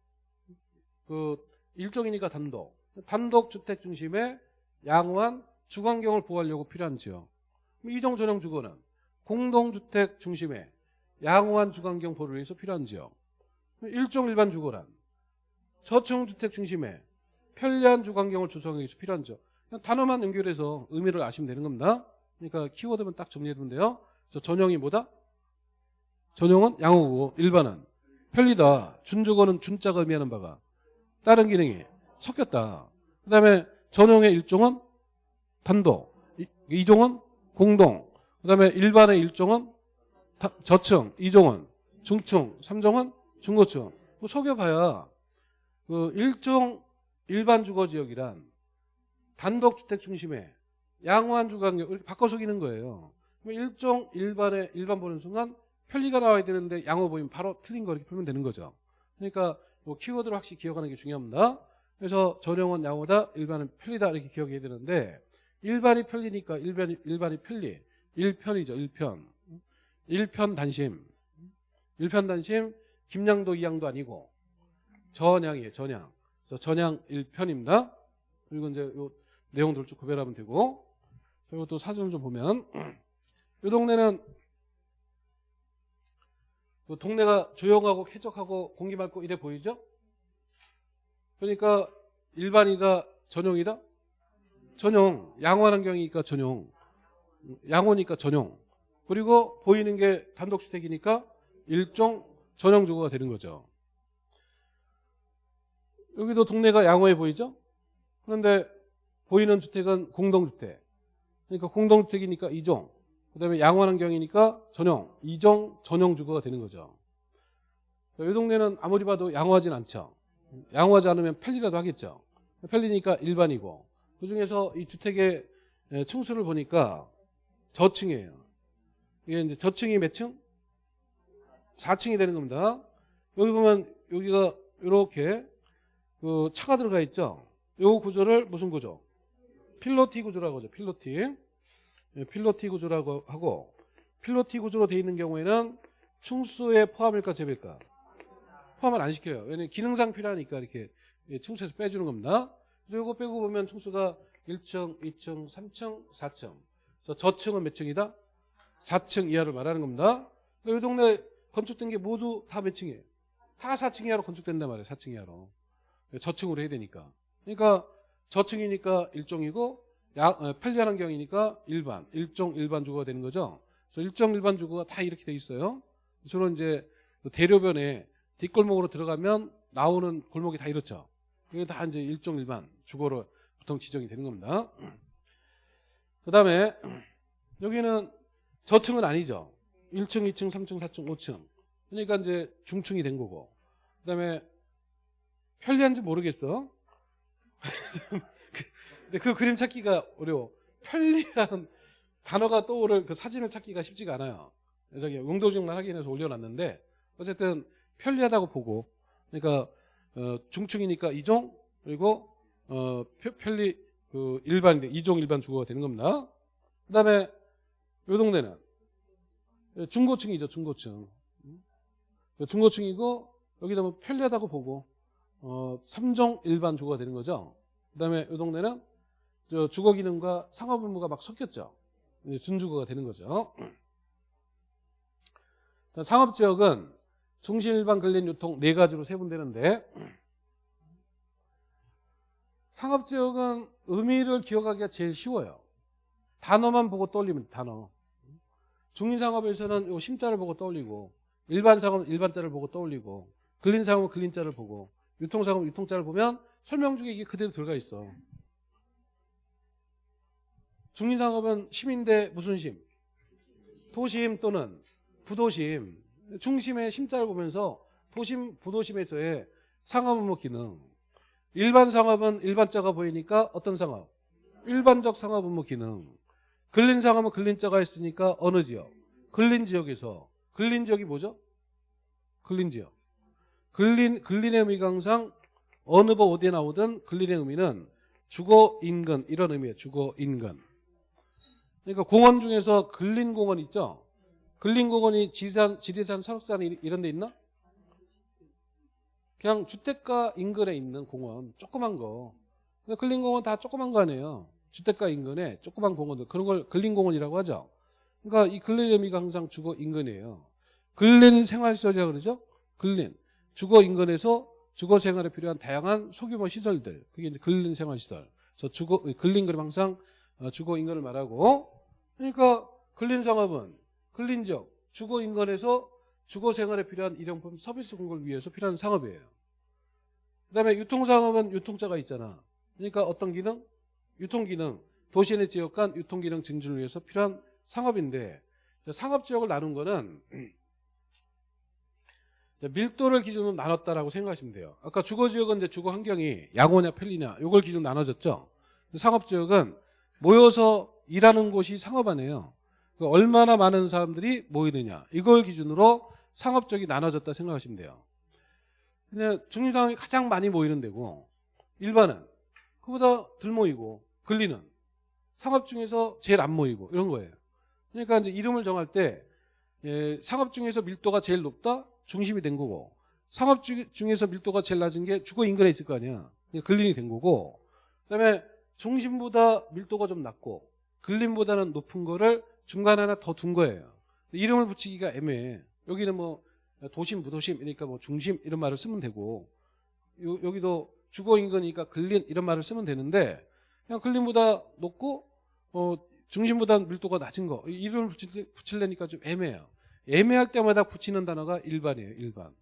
그 일종이니까 단독, 단독 주택 중심의 양호한 주거환경을 보호하려고 필요한 지역. 이종 전용 주거는 공동주택 중심의 양호한 주거환경 보호를 위해서 필요한 지역. 일종 일반 주거란 저층 주택 중심의 편리한 주거환경을 조성하기 위해서 필요한 지역. 그냥 단어만 연결해서 의미를 아시면 되는 겁니다. 그러니까 키워드만 딱 정리해두면 돼요. 그래서 전용이 뭐다? 전용은 양호고 일반은 편리다. 준주거는 준자가 의미하는 바가 다른 기능이 섞였다. 그 다음에 전용의 일종은 단독, 이- 이종은 공동, 그 다음에 일반의 일종은 다- 저층, 이종은 중층, 삼종은 중고층. 뭐 속여봐야 그 일종 일반 주거 지역이란 단독 주택 중심의 양호한 주거 환경 이렇게 바꿔 속이는 거예요. 일종 일반의 일반 보는 순간 편리가 나와야 되는데 양호 보이면 바로 틀린 거 이렇게 풀면 되는 거죠. 그러니까 뭐 키워드를 확실히 기억하는 게 중요합니다. 그래서 전용은 양호다, 일반은 편리다 이렇게 기억해야 되는데 일반이 편리니까 일반이 일반이 편리, 일편이죠, 일편, 일편 단심, 일편 단심 김양도 이양도 아니고 전양이에요, 전양. 전양 일편입니다. 그리고 이제 요 내용들 쭉 구별하면 되고 그리고 또 사진을 좀 보면 *clears throat* 이 동네는 그 동네가 조용하고 쾌적하고 공기 맑고 이래 보이죠? 그러니까 일반이다 전용이다 전용 양호한 환경이니까 전용 양호니까 전용 그리고 보이는 게 단독주택이니까 일종 전용 주거가 되는 거죠. 여기도 동네가 양호해 보이죠? 그런데 보이는 주택은 공동주택. 그러니까 공동주택이니까 이종그 다음에 양호한 환경이니까 전용 이종 전용 주거가 되는 거죠. 이 동네는 아무리 봐도 양호하진 않죠. 양호하지 않으면 편리라도 하겠죠. 편리니까 일반이고. 그 중에서 이 주택의 에, 층수를 보니까 저층이에요. 이게 이제 저층이 몇 층? 4층이 되는 겁니다. 여기 보면 여기가 이렇게 그 차가 들어가 있죠. 요 구조를 무슨 구조? 필로티 구조라고 하죠. 필로티. 예, 필로티 구조라고 하고 필로티 구조로 되어 있는 경우에는 충수에 포함일까 제외일까? 포함을 안 시켜요. 왜냐면 기능상 필요하니까 이렇게 예, 충수에서 빼주는 겁니다. 그리고 빼고 보면 충수가 1층, 2층, 3층, 4층. 저 저층은 몇 층이다? 4층 이하를 말하는 겁니다. 그러니까 이 동네 건축된 게 모두 다 몇 층이에요? 다 4층 이하로 건축된단 말이에요. 4층 이하로. 저층으로 해야 되니까. 그러니까 저층이니까 일종이고 야, 어, 편리한 환경이니까 일반, 일종 일반 주거가 되는 거죠. 그래서 일종 일반 주거가 다 이렇게 돼 있어요. 주로 이제 대로변에 뒷골목으로 들어가면 나오는 골목이 다 이렇죠. 이게 다 이제 일종 일반 주거로 보통 지정이 되는 겁니다. 그 다음에 여기는 저층은 아니죠. 1층, 2층, 3층, 4층, 5층. 그러니까 이제 중층이 된 거고. 그 다음에 편리한지 모르겠어. *laughs* 근데 그 그림 찾기가 어려워. 편리한 단어가 떠오를 그 사진을 찾기가 쉽지가 않아요. 저기 용도중만 확인해서 올려놨는데 어쨌든 편리하다고 보고 그러니까 어, 중층이니까 이종 그리고 어, 펴- 편리 그 일반 이종 일반 주거가 되는 겁니다. 그다음에 요 동네는 중고층이죠 중고층. 음? 중고층이고 여기다 뭐 편리하다고 보고 어, 3종 일반 주거가 되는 거죠. 그 다음에 이 동네는 저 주거 기능과 상업 의무가 막 섞였죠. 준주거가 되는 거죠. 상업 지역은 중심 일반 근린 유통 네 가지로 세분되는데 상업 지역은 의미를 기억하기가 제일 쉬워요. 단어만 보고 떠올리면 돼, 단어. 중인 상업에서는 요 심자를 보고 떠올리고 일반 상업은 일반자를 보고 떠올리고 근린 상업은 근린자를 보고 유통 상업은 유통자를 보면 설명 중에 이게 그대로 들어가 있어. 중인 상업은 심인데 무슨 심? 도심 또는 부도심. 중심의 심자를 보면서 도심, 부도심에서의 상업 의무 기능. 일반 상업은 일반자가 보이니까 어떤 상업? 일반적 상업 의무 기능. 근린 상업은 근린자가 있으니까 어느 지역? 근린 지역에서. 근린 지역이 뭐죠? 근린 지역. 근린, 근린의 의미가 항상 어느 법 어디에 나오든 근린의 의미는 주거 인근 이런 의미예요. 주거 인근. 그러니까 공원 중에서 근린 공원 있죠? 근린 공원이 지리산, 지리산 산업산 이- 이런 데 있나? 그냥 주택가 인근에 있는 공원 조그만 거. 근데 근린 공원 다 조그만 거 아니에요. 주택가 인근에 조그만 공원들 그런 걸 근린 공원이라고 하죠. 그러니까 이 근린 의미가 항상 주거 인근이에요. 근린 생활시설이라고 그러죠? 근린. 주거 인근에서 주거 생활에 필요한 다양한 소규모 시설들. 그게 이제 근린 생활시설. 저 주거, 근린 그림 항상 어, 주거 인근을 말하고. 그러니까 근린 상업은 근린 지역, 주거 인근에서 주거 생활에 필요한 일용품 서비스 공급을 위해서 필요한 상업이에요. 그 다음에 유통상업은 유통자가 있잖아. 그러니까 어떤 기능? 유통기능. 도시 내 지역 간 유통기능 증진을 위해서 필요한 상업인데 상업지역을 나눈 거는 *clears throat* 밀도를 기준으로 나눴다라고 생각하시면 돼요. 아까 주거지역은 이제 주거 환경이 양호냐 편리냐 이걸 기준 으로 나눠졌죠. 상업지역은 모여서 일하는 곳이 상업 안에요. 그 얼마나 많은 사람들이 모이느냐 이걸 기준으로 상업적이 나눠졌다 생각하시면 돼요. 근데 중립상업이 가장 많이 모이는 데고 일반은 그보다 덜 모이고 근리는 상업 중에서 제일 안 모이고 이런 거예요. 그러니까 이제 이름을 정할 때 예, 상업 중에서 밀도가 제일 높다 중심이 된 거고 상업 주- 중에서 밀도가 제일 낮은 게 주거 인근에 있을 거 아니야. 근린이 된 거고 그다음에 중심보다 밀도가 좀 낮고 근린보다는 높은 거를 중간 하나 더 둔 거예요. 이름을 붙이기가 애매해. 여기는 뭐 도심, 부도심 이러니까 뭐 중심 이런 말을 쓰면 되고 요- 여기도 주거 인근이니까 근린 이런 말을 쓰면 되는데 그냥 근린보다 높고 어, 중심보다 밀도가 낮은 거이 이름을 붙일, 붙이려니까 좀 애매해요. 애매할 때마다 붙이는 단어가 일반이에요. 일반.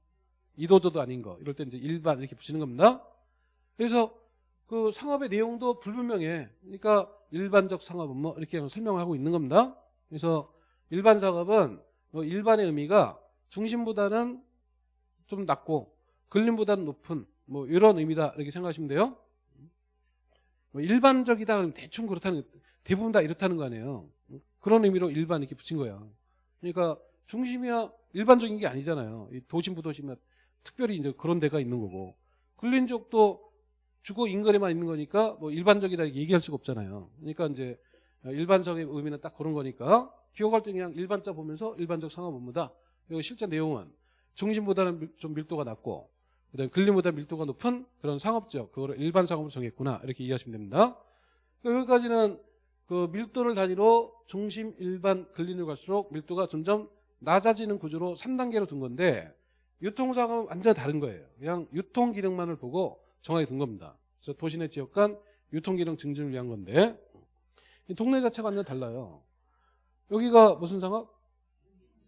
이도저도 아닌 거 이럴 때 이제 일반 이렇게 붙이는 겁니다. 그래서 그 상업의 내용도 불분명해. 그러니까 일반적 상업은 뭐 이렇게 설명을 하고 있는 겁니다. 그래서 일반 상업은 뭐 일반의 의미가 중심보다는 좀 낮고 근린보다는 높은 뭐 이런 의미다 이렇게 생각하시면 돼요. 뭐 일반적이다 그러면 대충 그렇다는 대부분 다 이렇다는 거 아니에요. 그런 의미로 일반 이렇게 붙인 거야. 그러니까 중심이야 일반적인 게 아니잖아요. 이 도심 부도심은 특별히 이제 그런 데가 있는 거고 근린 지역도 주거 인근에만 있는 거니까 뭐 일반적이다 얘기할 수가 없잖아요. 그러니까 이제 일반적인 의미는 딱 그런 거니까 기억할 때 그냥 일반자 보면서 일반적 상업 업무다. 그리고 실제 내용은 중심보다는 밀- 좀 밀도가 낮고 그다음에 근린보다 밀도가 높은 그런 상업지역 그거를 일반 상업으로 정했구나 이렇게 이해하시면 됩니다. 여기까지는 그 밀도를 단위로 중심 일반 근린으로 갈수록 밀도가 점점 낮아지는 구조로 3단계로 둔 건데 유통상은 완전 다른 거예요. 그냥 유통 기능만을 보고 정하게 둔 겁니다. 그래서 도시내 지역 간 유통 기능 증진을 위한 건데 이 동네 자체가 완전 달라요. 여기가 무슨 상업?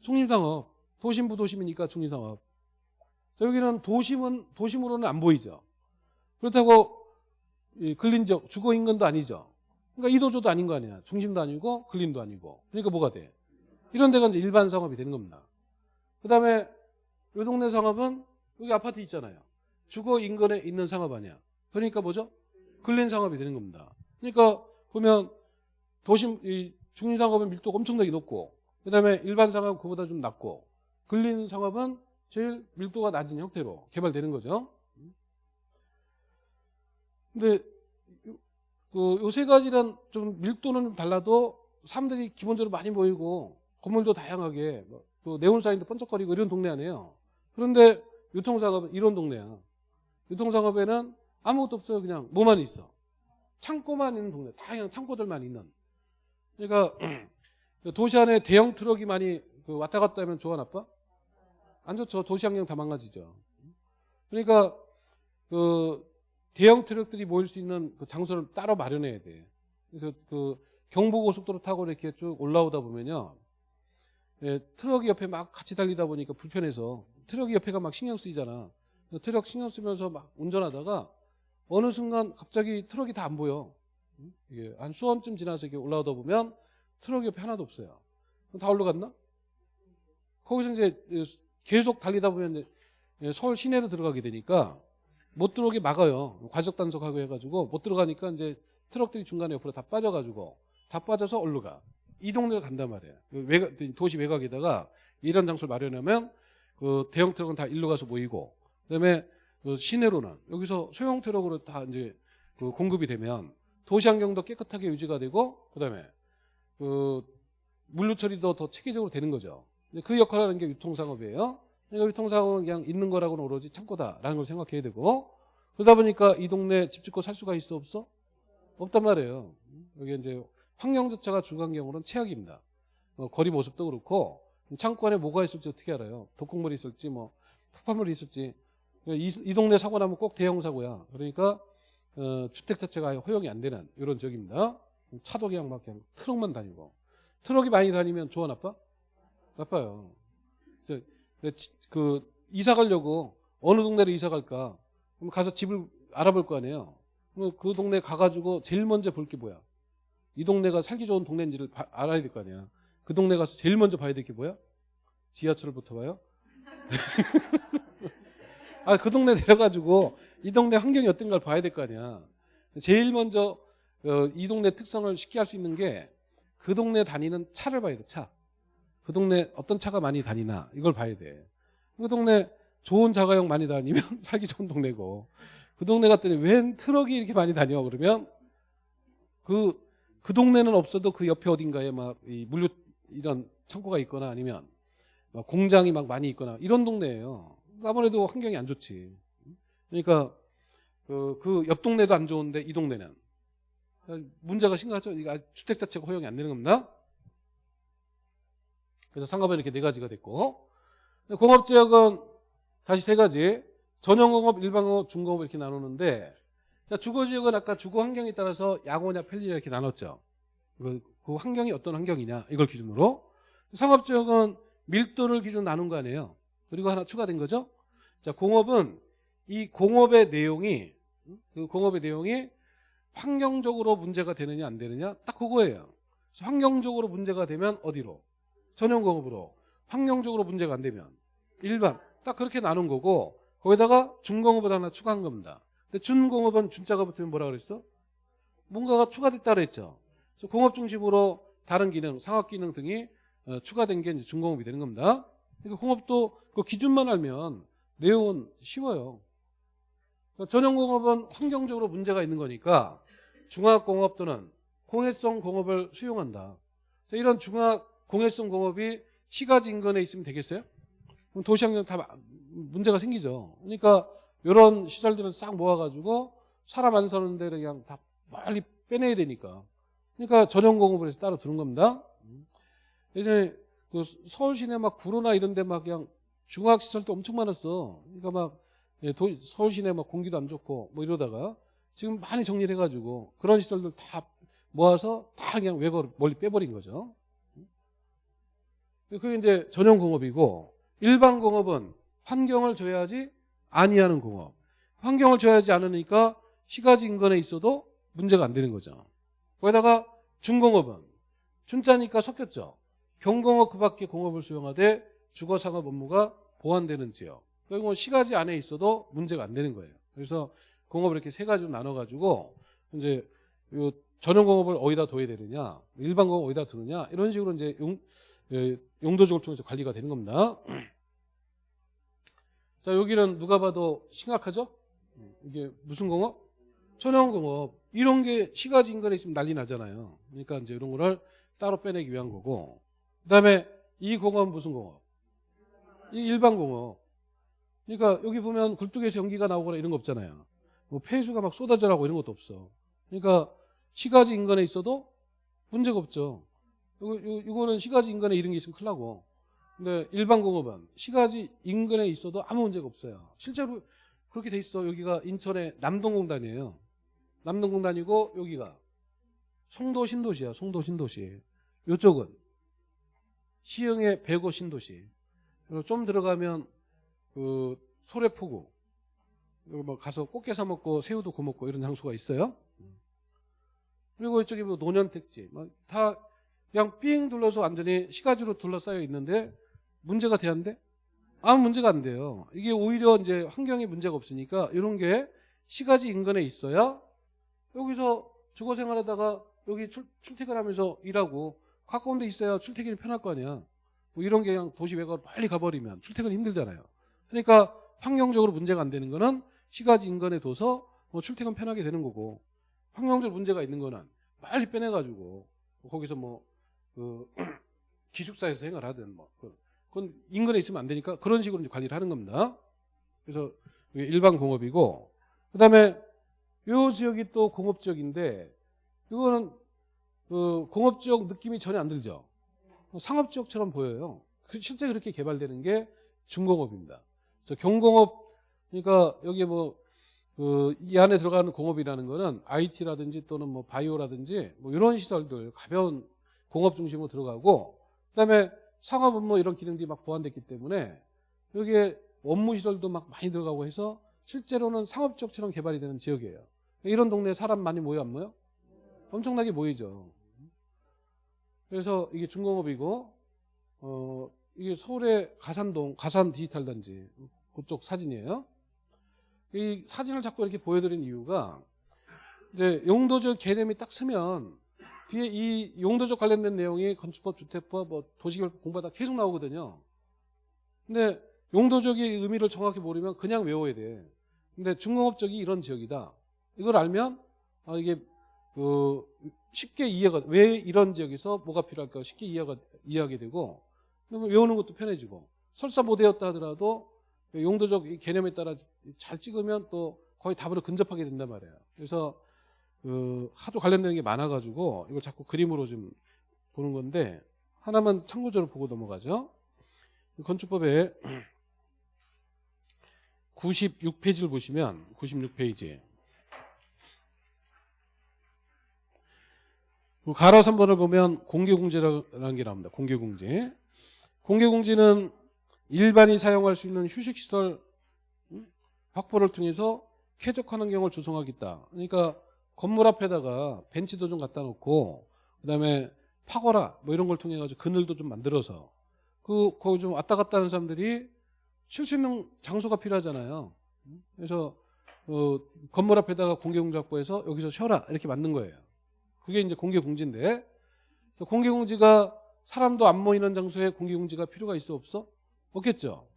중림상업. 도심부 도심이니까 중림상업. 자, 여기는 도심은 도심으로는 안 보이죠. 그렇다고 이 근린적 주거 인근도 아니죠. 그러니까 이도저도 아닌 거 아니야. 중심도 아니고 근린도 아니고. 그러니까 뭐가 돼? 이런 데가 이제 일반 상업이 되는 겁니다. 그다음에 이 동네 상업은 여기 아파트 있잖아요. 주거 인근에 있는 상업 아니야. 그러니까 뭐죠? 근린 상업이 되는 겁니다. 그러니까 보면 도심 이 중심 상업은 밀도가 엄청나게 높고 그다음에 일반 상업 그보다 좀 낮고 근린 상업은 제일 밀도가 낮은 형태로 개발되는 거죠. 근데 그세 가지는 좀 밀도는 좀 달라도 사람들이 기본적으로 많이 모이고 건물도 다양하게 뭐그 네온사인도 번쩍거리고 이런 동네 아니에요. 그런데 유통상업은 이런 동네야. 유통상업에는 아무것도 없어요. 그냥 뭐만 있어. 창고만 있는 동네. 다양한 창고들만 있는. 그러니까 *clears throat* 도시 안에 대형 트럭이 많이 그 왔다 갔다 하면 좋아 나빠? 안 좋죠. 도시 환경 다 망가지죠. 그러니까 그 대형 트럭들이 모일 수 있는 그 장소를 따로 마련해야 돼. 그래서 그 경부고속도로 타고 이렇게 쭉 올라오다 보면요. 예, 트럭이 옆에 막 같이 달리다 보니까 불편해서 트럭이 옆에가 막 신경 쓰이잖아. 트럭 신경 쓰면서 막 운전하다가 어느 순간 갑자기 트럭이 다 안 보여. 응? 이게 한 수원쯤 지나서 이렇게 올라오다 보면 트럭이 옆에 하나도 없어요. 다 올라갔나? 거기서 이제 계속 달리다 보면 서울 시내로 들어가게 되니까 못 들어오게 막아요. 과적 단속하고 해가지고 못 들어가니까 이제 트럭들이 중간에 옆으로 다 빠져가지고 다 빠져서 얼로 가. 이 동네를 간단 말이에요. 그 외곽, 도시 외곽에다가 이런 장소를 마련하면 그 대형 트럭은 다 일로 가서 모이고 그다음에 그 시내로는 여기서 소형 트럭으로 다 이제 그 공급이 되면 도시 환경도 깨끗하게 유지가 되고 그다음에 그 물류 처리도 더 체계적으로 되는 거죠. 그 역할을 하는 게 유통상업이에요. 그러니까 유통상업은 그냥 있는 거라고는 오로지 창고다라는 걸 생각해야 되고 그러다 보니까 이 동네 집 짓고 살 수가 있어 없어? 없단 말이에요. 여기 이제 환경 자체가 주거환경으로는 최악입니다. 어, 거리 모습도 그렇고 창고 안에 뭐가 있을지 어떻게 알아요? 독극물이 있을지 뭐 폭발물이 있을지 이, 이 동네 사고 나면 꼭 대형 사고야. 그러니까 어, 주택 자체가 허용이 안 되는 이런 지역입니다. 차도 그냥 막 그냥 트럭만 다니고 트럭이 많이 다니면 좋아 나빠? 저, 그 이사 가려고 어느 동네로 이사 갈까? 그럼 가서 집을 알아볼 거 아니에요. 그럼 그 동네 가가지고 제일 먼저 볼 게 뭐야? 이 동네가 살기 좋은 동네인지를 바- 알아야 될 거 아니야. 그 동네 가서 제일 먼저 봐야 될 게 뭐야? 지하철부터 봐요? *laughs* 아, 그 동네 내려가지고 이 동네 환경이 어떤가를 봐야 될 거 아니야. 제일 먼저 어, 이 동네 특성을 쉽게 할 수 있는 게 그 동네 다니는 차를 봐야 돼, 차. 그 동네 어떤 차가 많이 다니나 이걸 봐야 돼. 그 동네 좋은 자가용 많이 다니면 *laughs* 살기 좋은 동네고 그 동네 갔더니 웬 트럭이 이렇게 많이 다녀 그러면 그, 그 동네는 없어도 그 옆에 어딘가에 막 이 물류 이런 창고가 있거나 아니면 막 공장이 막 많이 있거나 이런 동네예요. 아무래도 환경이 안 좋지. 그러니까 그, 그 옆 동네도 안 좋은데 이 동네는 문제가 심각하죠. 이거 주택 자체가 허용이 안 되는 겁니다. 그래서 상업은 이렇게 네 가지가 됐고 공업지역은 다시 세 가지 전용공업, 일반공업, 중공업 이렇게 나누는데 자, 주거지역은 아까 주거 환경에 따라서 양호냐 편리냐 이렇게 나눴죠. 그, 그 환경이 어떤 환경이냐 이걸 기준으로 상업지역은 밀도를 기준 으로 나눈 거 아니에요. 그리고 하나 추가된 거죠. 자, 공업은 이 공업의 내용이 그 공업의 내용이 환경적으로 문제가 되느냐 안 되느냐 딱 그거예요. 환경적으로 문제가 되면 어디로? 전용공업으로. 환경적으로 문제가 안 되면 일반 딱 그렇게 나눈 거고 거기다가 중공업을 하나 추가한 겁니다. 근데 준공업은 준자가 붙으면 뭐라 그랬어? 뭔가가 추가됐다 그랬죠. 그래서 공업 중심으로 다른 기능, 상업 기능 등이 어, 추가된 게 이제 중공업이 되는 겁니다. 그러니까 공업도 그 기준만 알면 내용은 쉬워요. 그러니까 전용공업은 환경적으로 문제가 있는 거니까 중화공업 또는 공해성 공업을 수용한다. 자, 이런 중화 공해성 공업이 시가지 인근에 있으면 되겠어요? 그럼 도시환경 다 마- 문제가 생기죠. 그러니까 이런 시설들은 싹 모아가지고 사람 안 사는 데를 그냥 다 멀리 빼내야 되니까. 그러니까 전용 공업을 해서 따로 두는 겁니다. 예전에 그 서울 시내 막 구로나 이런 데 막 그냥 중화시설도 엄청 많았어. 그러니까 막 예, 도- 서울 시내 막 공기도 안 좋고 뭐 이러다가 지금 많이 정리를 해가지고 그런 시설들 다 모아서 다 그냥 외곽으로 멀리 빼버린 거죠. 그게 이제 전용 공업이고 일반 공업은 환경을 줘야지 아니하는 공업. 환경을 줘야지 않으니까 시가지 인근에 있어도 문제가 안 되는 거죠. 거기다가 중공업은 준자니까 섞였죠. 경공업 그 밖에 공업을 수용하되 주거상업 업무가 보완되는 지역. 그리고 시가지 안에 있어도 문제가 안 되는 거예요. 그래서 공업을 이렇게 세 가지로 나눠가지고 이제 요 전용 공업을 어디다 둬야 되느냐, 일반 공업 어디다 두느냐 이런 식으로 이제 용, 예, 용도적을 통해서 관리가 되는 겁니다. *clears throat* 자 여기는 누가 봐도 심각하죠? 이게 무슨 공업? 전용 공업 이런 게 시가지 인근에 있으면 난리 나잖아요. 그러니까 이제 이런 거를 따로 빼내기 위한 거고 그다음에 이 공업은 무슨 공업? 이 일반 공업. 그러니까 여기 보면 굴뚝에서 연기가 나오거나 이런 거 없잖아요. 뭐 폐수가 막 쏟아져 나고 이런 것도 없어. 그러니까 시가지 인근에 있어도 문제가 없죠. 이거, 이거- 이거 는 시가지 인근에 이런 게 있으면 큰일 나고. 근데 일반 공업은 시가지 인근에 있어도 아무 문제가 없어요. 실제로 그렇게 돼 있어. 여기가 인천의 남동공단이에요. 남동공단이고 여기가 송도 신도시야. 송도 신도시. 이쪽은 시흥의 배고 신도시. 그리고 좀 들어가면 그 소래포구. 뭐 가서 꽃게 사 먹고 새우도 구워 먹고 이런 장소가 있어요. 그리고 이쪽에 뭐 노년택지. 뭐다 그냥 삥 둘러서 완전히 시가지로 둘러싸여 있는데 문제가 돼야한데 아무 문제가 안 돼요. 이게 오히려 이제 환경에 문제가 없으니까 이런 게 시가지 인근에 있어야 여기서 주거 생활하다가 여기 출, 출퇴근하면서 일하고 가까운 데 있어야 출퇴근이 편할 거 아니야. 뭐 이런 게 그냥 도시 외곽으로 빨리 가버리면 출퇴근 힘들잖아요. 그러니까 환경적으로 문제가 안 되는 거는 시가지 인근에 둬서 뭐 출퇴근 편하게 되는 거고 환경적으로 문제가 있는 거는 빨리 빼내가지고 거기서 뭐 그 *clears throat* 기숙사에서 생활하든 뭐 그- 그건 인근에 있으면 안 되니까 그런 식으로 관리를 하는 겁니다. 그래서 일반 공업이고 그다음에 요 지역이 또 공업 지역인데 이거는 그 공업 지역 느낌이 전혀 안 들죠. 상업 지역처럼 보여요. 그 실제 그렇게 개발되는 게 중공업입니다. 그래서 경공업 그러니까 여기에 뭐그 이 안에 들어가는 공업이라는 거는 IT라든지 또는 뭐 바이오라든지 뭐 이런 시설들 가벼운 공업 중심으로 들어가고 그다음에 상업은 뭐 이런 기능들이 막 보완됐기 때문에 여기에 업무 시설도 막 많이 들어가고 해서 실제로는 상업 지역처럼 개발이 되는 지역이에요. 이런 동네에 사람 많이 모여 안 모여? 엄청나게 모이죠. 그래서 이게 중공업이고 어 이게 서울의 가산동 가산 디지털 단지 그쪽 사진이에요. 이 사진을 자꾸 이렇게 보여드린 이유가 이제 용도적 개념이 딱 쓰면 뒤에 이 용도적 관련된 내용이 건축법, 주택법, 뭐 도시개발법 공부하다 계속 나오거든요. 근데 용도적의 의미를 정확히 모르면 그냥 외워야 돼. 근데 중공업적이 이런 지역이다. 이걸 알면 아, 이게 그 쉽게 이해가 왜 이런 지역에서 뭐가 필요할까 쉽게 이해가 이해하게 되고 외우는 것도 편해지고 설사 못 외웠다 하더라도 용도적 이 개념에 따라 잘 찍으면 또 거의 답으로 근접하게 된단 말이에요. 그래서 그 하도 관련되는 게 많아가지고 이걸 자꾸 그림으로 좀 보는 건데 하나만 참고적으로 보고 넘어가죠. 건축법에 *clears throat* 96페이지를 보시면 96페이지 그 가로 3번을 보면 공개공제라는 게 나옵니다. 공개공제. 공개공제는 일반이 사용할 수 있는 휴식시설 음, 확보를 통해서 쾌적한 환경을 조성하겠다. 그러니까 건물 앞에다가 벤치도 좀 갖다 놓고 그다음에 파거라 뭐 이런 걸 통해 가지고 그늘도 좀 만들어서 그 거기 좀 왔다 갔다 하는 사람들이 쉴 수 있는 장소가 필요하잖아요. 그래서 어, 건물 앞에다가 공개공지 확보해서 여기서 쉬어라 이렇게 만든 거예요. 그게 이제 공개공지인데 공개공지가 사람도 안 모이는 장소에 공개공지가 필요가 있어 없어? 없겠죠.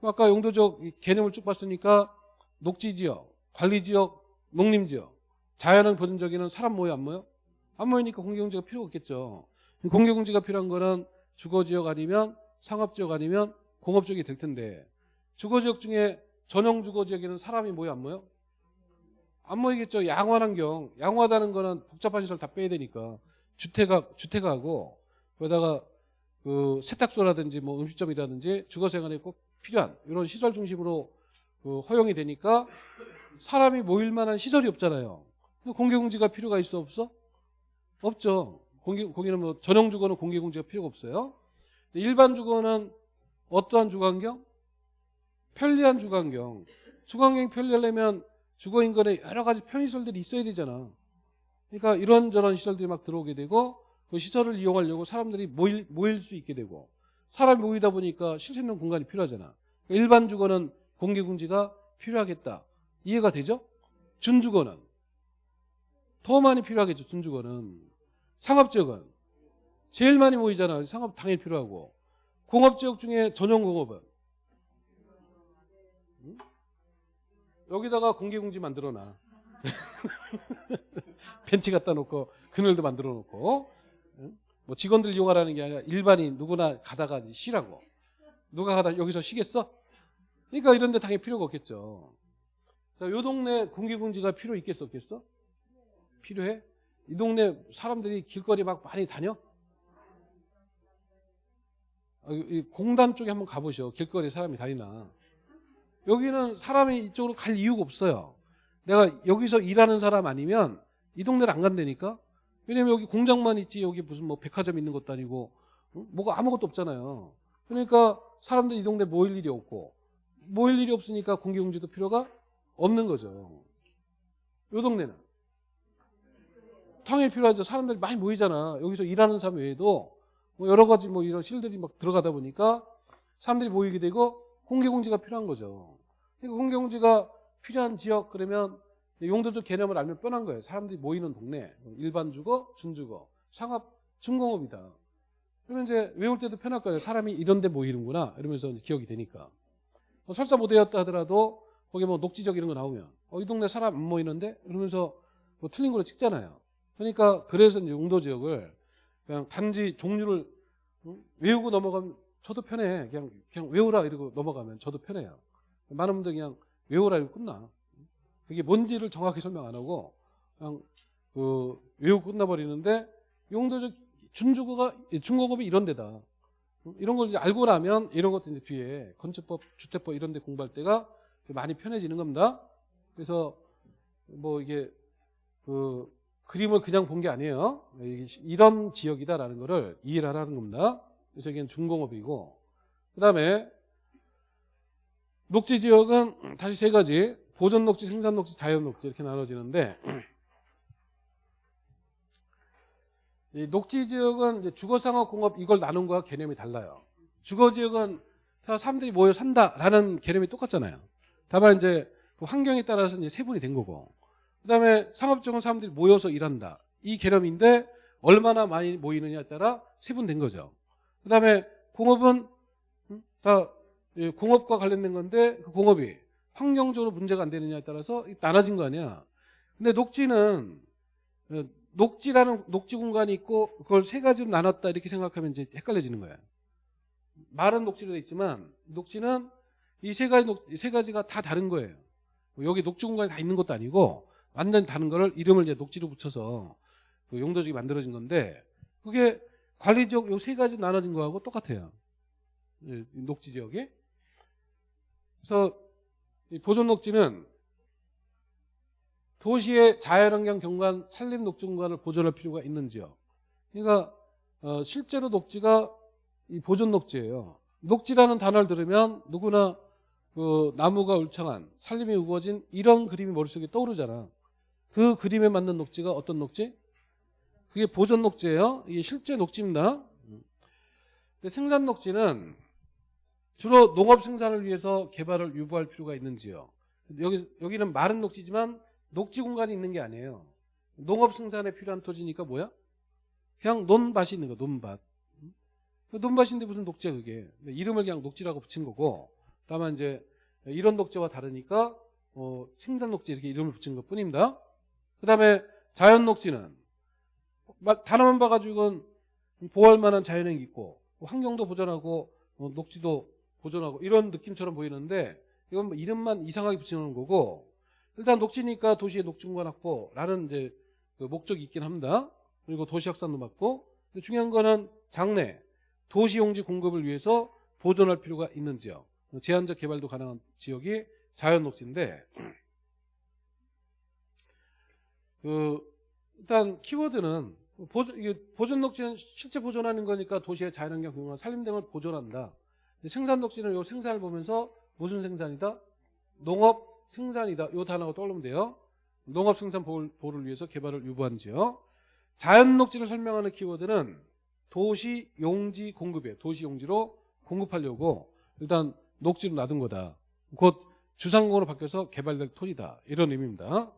아까 용도적 이 개념을 쭉 봤으니까 녹지지역, 관리지역, 농림지역, 자연환 보존지역에는 사람 모여 안 모여? 안 모이니까 공개공지가 필요가 없겠죠. 공개공지가 필요한 거는 주거지역 아니면 상업지역 아니면 공업지역이 될 텐데 주거지역 중에 전용 주거지역에는 사람이 모여 안 모여? 안 모이겠죠. 양호한 환경. 양호하다는 거는 복잡한 시설 다 빼야 되니까 주택하, 주택하고 거기다가 그 세탁소라든지 뭐 음식점이라든지 주거생활에 꼭 필요한 이런 시설 중심으로 그 허용이 되니까 사람이 모일 만한 시설이 없잖아요. 공개공지가 필요가 있어 없어? 없죠. 공개, 공개는 뭐 전용 주거는 공개공지가 필요가 없어요. 일반 주거는 어떠한 주거환경? 편리한 주거환경. 주거환경이 편리하려면 주거 인근에 여러 가지 편의시설들이 있어야 되잖아. 그러니까 이런저런 시설들이 막 들어오게 되고 그 시설을 이용하려고 사람들이 모일, 모일 수 있게 되고 사람이 모이다 보니까 쉴 수 있는 공간이 필요하잖아. 그러니까 일반 주거는 공개공지가 필요하겠다. 이해가 되죠? 준주거는 더 많이 필요하겠죠. 준주거는 상업지역은 제일 많이 모이잖아. 상업 당연히 필요하고 공업지역 중에 전용공업은 응? 여기다가 공개공지 만들어놔. *laughs* 벤치 갖다 놓고 그늘도 만들어 놓고 응? 뭐 직원들 이용하라는 게 아니라 일반인 누구나 가다가 쉬라고 누가 가다 여기서 쉬겠어? 그러니까 이런 데 당연히 필요가 없겠죠. 자, 요 동네 공개공지가 필요 있겠어 없겠어? 필요해? 이 동네 사람들이 길거리 막 많이 다녀? 아, 이 공단 쪽에 한번 가보셔. 길거리 사람이 다니나. 여기는 사람이 이쪽으로 갈 이유가 없어요. 내가 여기서 일하는 사람 아니면 이 동네를 안 간다니까? 왜냐면 여기 공장만 있지 여기 무슨 뭐 백화점 있는 것도 아니고 응? 뭐가 아무것도 없잖아요. 그러니까 사람들 이 동네 모일 일이 없고 모일 일이 없으니까 공개공지도 필요가 없는 거죠. 요 동네는 당연히 필요하죠. 사람들이 많이 모이잖아. 여기서 일하는 사람 외에도 뭐 여러 가지 뭐 이런 실들이 막 들어가다 보니까 사람들이 모이게 되고 공개공지가 필요한 거죠. 그러니까 공개공지가 필요한 지역 그러면 용도적 개념을 알면 뻔한 거예요. 사람들이 모이는 동네, 일반 주거, 준주거, 상업, 중공업이다. 그러면 이제 외울 때도 편할 거예요. 사람이 이런 데 모이는구나. 이러면서 기억이 되니까. 뭐 설사 못 외웠다 하더라도 거기 뭐 녹지적 이런 거 나오면 어, 이 동네 사람 안 모이는데? 이러면서 뭐 틀린 걸로 찍잖아요. 그러니까 그래서 이제 용도 지역을 그냥 단지 종류를 응? 외우고 넘어가면 저도 편해. 그냥 그냥 외우라 이러고 넘어가면 저도 편해요. 많은 분들 그냥 외우라 이러고 끝나. 그게 뭔지를 정확히 설명 안 하고 그냥 그 외우고 끝나버리는데 용도적 준주거가 중공업이 이런 데다. 이런 걸 이제 알고 나면 이런 것도 이제 뒤에 건축법, 주택법 이런 데 공부할 때가 많이 편해지는 겁니다. 그래서 뭐 이게 그 그림을 그냥 본 게 아니에요. 이런 지역이다라는 거를 이해를 하라는 겁니다. 그래서 이게 중공업이고 그 다음에 녹지 지역은 다시 세 가지 보존 녹지, 생산 녹지, 자연 녹지 이렇게 나눠지는데 이 녹지 지역은 이제 주거 상업 공업 이걸 나눈 거와 개념이 달라요. 주거 지역은 사람들이 모여 산다라는 개념이 똑같잖아요. 다만 이제 그 환경에 따라서 이제 세분이 된 거고. 그다음에 상업 지역은 사람들이 모여서 일한다. 이 개념인데 얼마나 많이 모이느냐에 따라 세분된 거죠. 그다음에 공업은 다 공업과 관련된 건데 그 공업이 환경적으로 문제가 안 되느냐에 따라서 나눠진 거 아니야. 근데 녹지는 어, 녹지라는 녹지 공간이 있고 그걸 세 가지로 나눴다 이렇게 생각하면 이제 헷갈려지는 거야. 말은 녹지로 돼 있지만 녹지는 이 세 가지 녹, 세 가지가 다 다른 거예요. 여기 녹지 공간이 다 있는 것도 아니고 완전히 다른 거를 이름을 이제 녹지로 붙여서 그 용도적이 만들어진 건데 그게 관리 지역 요 세 가지 나눠진 거하고 똑같아요. 예, 녹지 지역이. 그래서 보존 녹지는 도시의 자연환경 경관 산림 녹지 공간을 보존할 필요가 있는 지역. 그러니까 어, 실제로 녹지가 이 보존 녹지예요. 녹지라는 단어를 들으면 누구나 그 나무가 울창한 산림이 우거진 이런 그림이 머릿속에 떠오르잖아. 그 그림에 맞는 녹지가 어떤 녹지? 그게 보존 녹지예요. 이게 실제 녹지입니다. 생산 녹지는 주로 농업 생산을 위해서 개발을 유보할 필요가 있는지요. 여기 여기는 마른 녹지지만 녹지 공간이 있는 게 아니에요. 농업 생산에 필요한 토지니까 뭐야? 그냥 논밭이 있는 거, 논밭. 그 논밭인데 무슨 녹지야 그게? 이름을 그냥 녹지라고 붙인 거고. 다만 이제 이런 녹지와 다르니까 어, 생산 녹지 이렇게 이름을 붙인 것 뿐입니다. 그 다음에 자연 녹지는 마- 단어만 봐가지고 보호할 만한 자연이 있고 환경도 보존하고 어, 녹지도 보존하고 이런 느낌처럼 보이는데 이건 뭐 이름만 이상하게 붙이는 거고 일단 녹지니까 도시의 녹지공간 확보라는 이제 그 목적이 있긴 합니다. 그리고 도시 확산도 맞고 중요한 거는 장래 도시 용지 공급을 위해서 보존할 필요가 있는 지역 제한적 개발도 가능한 지역이 자연 녹지인데 그 일단 키워드는 보존, 녹지는 실제 보존하는 거니까 도시의 자연환경 경관 산림 등을 보존한다. 생산 녹지는 요 생산을 보면서 무슨 생산이다? 농업 생산이다. 요 단어가 떠오르면 돼요. 농업 생산 보호를, 위해서 개발을 유보한 지역. 자연 녹지를 설명하는 키워드는 도시 용지 공급이에요. 도시 용지로 공급하려고 일단 녹지로 놔둔 거다. 곧 주상공으로 바뀌어서 개발될 토지다. 이런 의미입니다.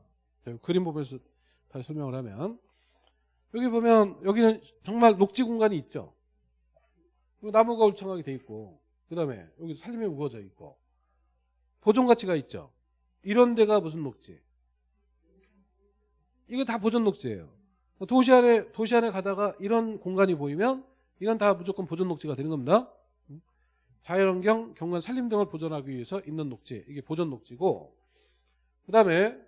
자, 그림 보면서 다시 설명을 하면 여기 보면 여기는 정말 녹지 공간이 있죠. 나무가 울창하게 돼 있고 그 다음에 여기 살림이 우거져 있고 보존 가치가 있죠. 이런 데가 무슨 녹지? 이거 다 보존 녹지예요. 도시 안에 도시 안에 가다가 이런 공간이 보이면 이건 다 무조건 보존 녹지가 되는 겁니다. 자연환경, 경관, 산림 등을 보존하기 위해서 있는 녹지 이게 보존 녹지고 그 다음에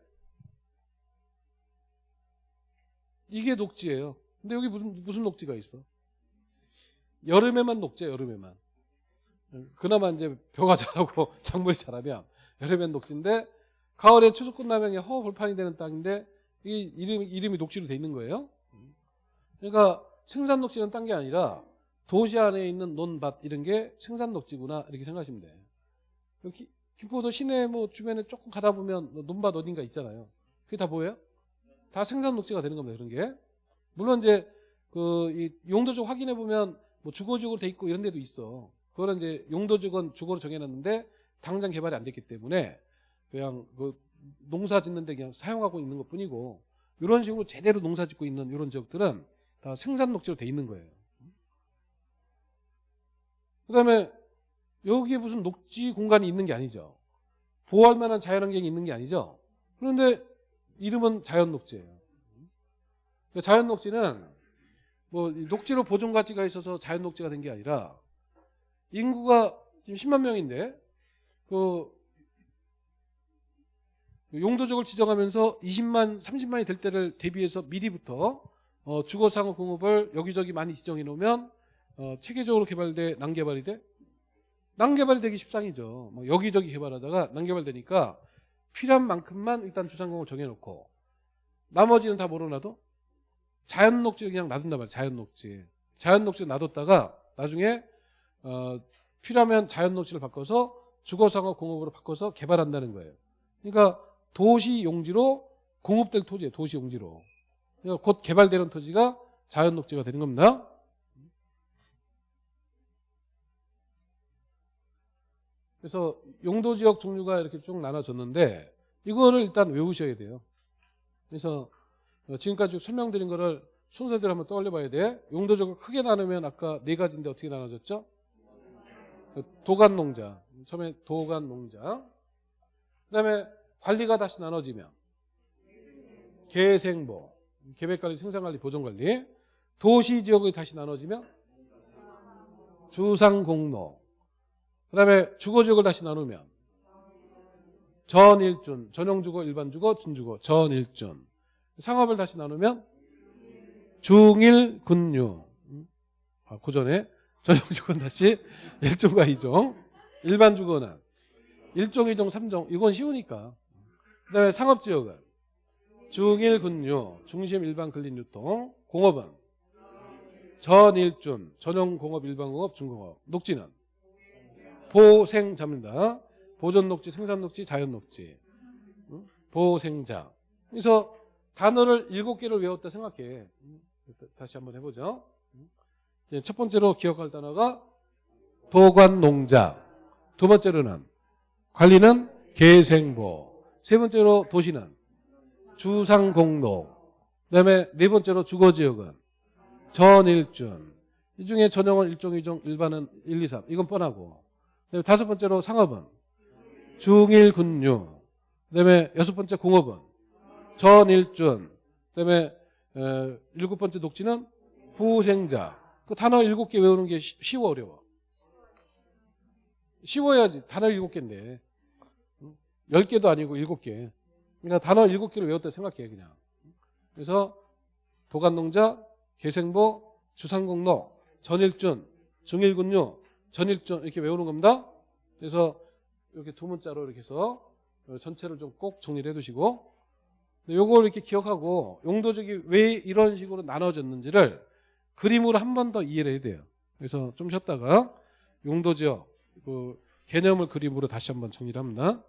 이게 녹지예요. 근데 여기 무슨 무슨 녹지가 있어? 여름에만 녹지야 여름에만. 그나마 이제 벼가 자라고 *laughs* 작물이 자라면 여름엔 녹지인데 가을에 추수 끝나면 그냥 허벌판이 되는 땅인데 이 이름 이름이 녹지로 돼 있는 거예요. 그러니까 생산 녹지는 딴 게 아니라 도시 안에 있는 논밭 이런 게 생산 녹지구나 이렇게 생각하시면 돼. 여기 김포도 시내 뭐 주변에 조금 가다 보면 뭐 논밭 어딘가 있잖아요. 그게 다 뭐예요? 다 생산 녹지가 되는 겁니다. 그런 게. 물론 이제 그이 용도적 확인해 보면 뭐 주거지역으로 돼 있고 이런 데도 있어. 그거는 이제 용도적은 주거로 정해놨는데 당장 개발이 안 됐기 때문에 그냥 그 농사 짓는데 그냥 사용하고 있는 것 뿐이고 이런 식으로 제대로 농사 짓고 있는 이런 지역들은 다 생산 녹지로 돼 있는 거예요. 그 다음에 여기에 무슨 녹지 공간이 있는 게 아니죠. 보호할 만한 자연환경이 있는 게 아니죠. 그런데 이름은 자연 녹지예요. 그러니까 자연 녹지는 뭐 녹지로 보존 가치가 있어서 자연 녹지가 된 게 아니라 인구가 지금 10만 명인데 그 용도적을 지정하면서 20만, 30만이 될 때를 대비해서 미리부터 어, 주거상업 공업을 여기저기 많이 지정해 놓으면 어, 체계적으로 개발돼 난개발이 돼? 난개발이 되기 십상이죠. 뭐 여기저기 개발하다가 난개발되니까 필요한 만큼만 일단 주상공을 정해놓고 나머지는 다 몰아놔도 자연 녹지를 그냥 놔둔단 말이에요. 자연 녹지. 자연 녹지를 놔뒀다가 나중에 어, 필요하면 자연 녹지를 바꿔서 주거상업 공업으로 바꿔서 개발한다는 거예요. 그러니까 도시 용지로 공업될 토지예요. 도시 용지로. 그러니까 곧 개발되는 토지가 자연 녹지가 되는 겁니다. 그래서 용도 지역 종류가 이렇게 쭉 나눠졌는데 이거를 일단 외우셔야 돼요. 그래서 어, 지금까지 설명드린 거를 순서대로 한번 떠올려 봐야 돼. 용도 지역을 크게 나누면 아까 네 가지인데 어떻게 나눠졌죠? 그 도간 농자. 처음에 도간 농자. 그다음에 관리가 다시 나눠지면 계생보, 계획관리, 생산관리, 보존관리. 도시 지역이 다시 나눠지면 주상공로. 그 다음에 주거지역을 다시 나누면 전일준, 전용주거, 일반주거, 준주거, 전일준. 상업을 다시 나누면 중일군유. 아, 그 전에 전용주거는 다시 *laughs* 1종과 2종. 일반주거는 1종, 2종, 3종. 이건 쉬우니까. 그 다음에 상업지역은 중일군유, 중심 일반 근린 유통. 공업은 전일준, 전용 공업, 일반 공업, 중공업. 녹지는 보생자입니다. 보존 녹지, 생산 녹지, 자연 녹지. 응? 보생자. 그래서 단어를 일곱 개를 외웠다 생각해. 응? 다시 한번 해보죠. 첫 번째로 기억할 단어가 도관농자. 두 번째로는 관리는 계생보. 세 번째로 도시는 주상공로. 그 다음에 네 번째로 주거지역은 전일준. 이 중에 전용은 1종, 2종, 일반은 1, 2, 3. 이건 뻔하고. 다섯 번째로 상업은 중일군유. 그다음에 여섯 번째 공업은 전일준. 그다음에 에, 일곱 번째 녹지는 후생자. 그 단어 일곱 개 외우는 게 쉬- 쉬워 어려워. 쉬워야지 단어 일곱 개인데 응? 열 개도 아니고 일곱 개. 그러니까 단어 일곱 개를 외웠다 생각해 그냥. 그래서 도간농자, 개생보, 주상공로, 전일준, 중일군유, 전일준 이렇게 외우는 겁니다. 그래서 이렇게 두 문자로 이렇게 해서 전체를 좀 꼭 정리를 해두시고 요걸 이렇게 기억하고 용도적이 왜 이런 식으로 나눠졌는지를 그림으로 한 번 더 이해를 해야 돼요. 그래서 좀 쉬었다가 용도지역 그 개념을 그림으로 다시 한번 정리를 합니다.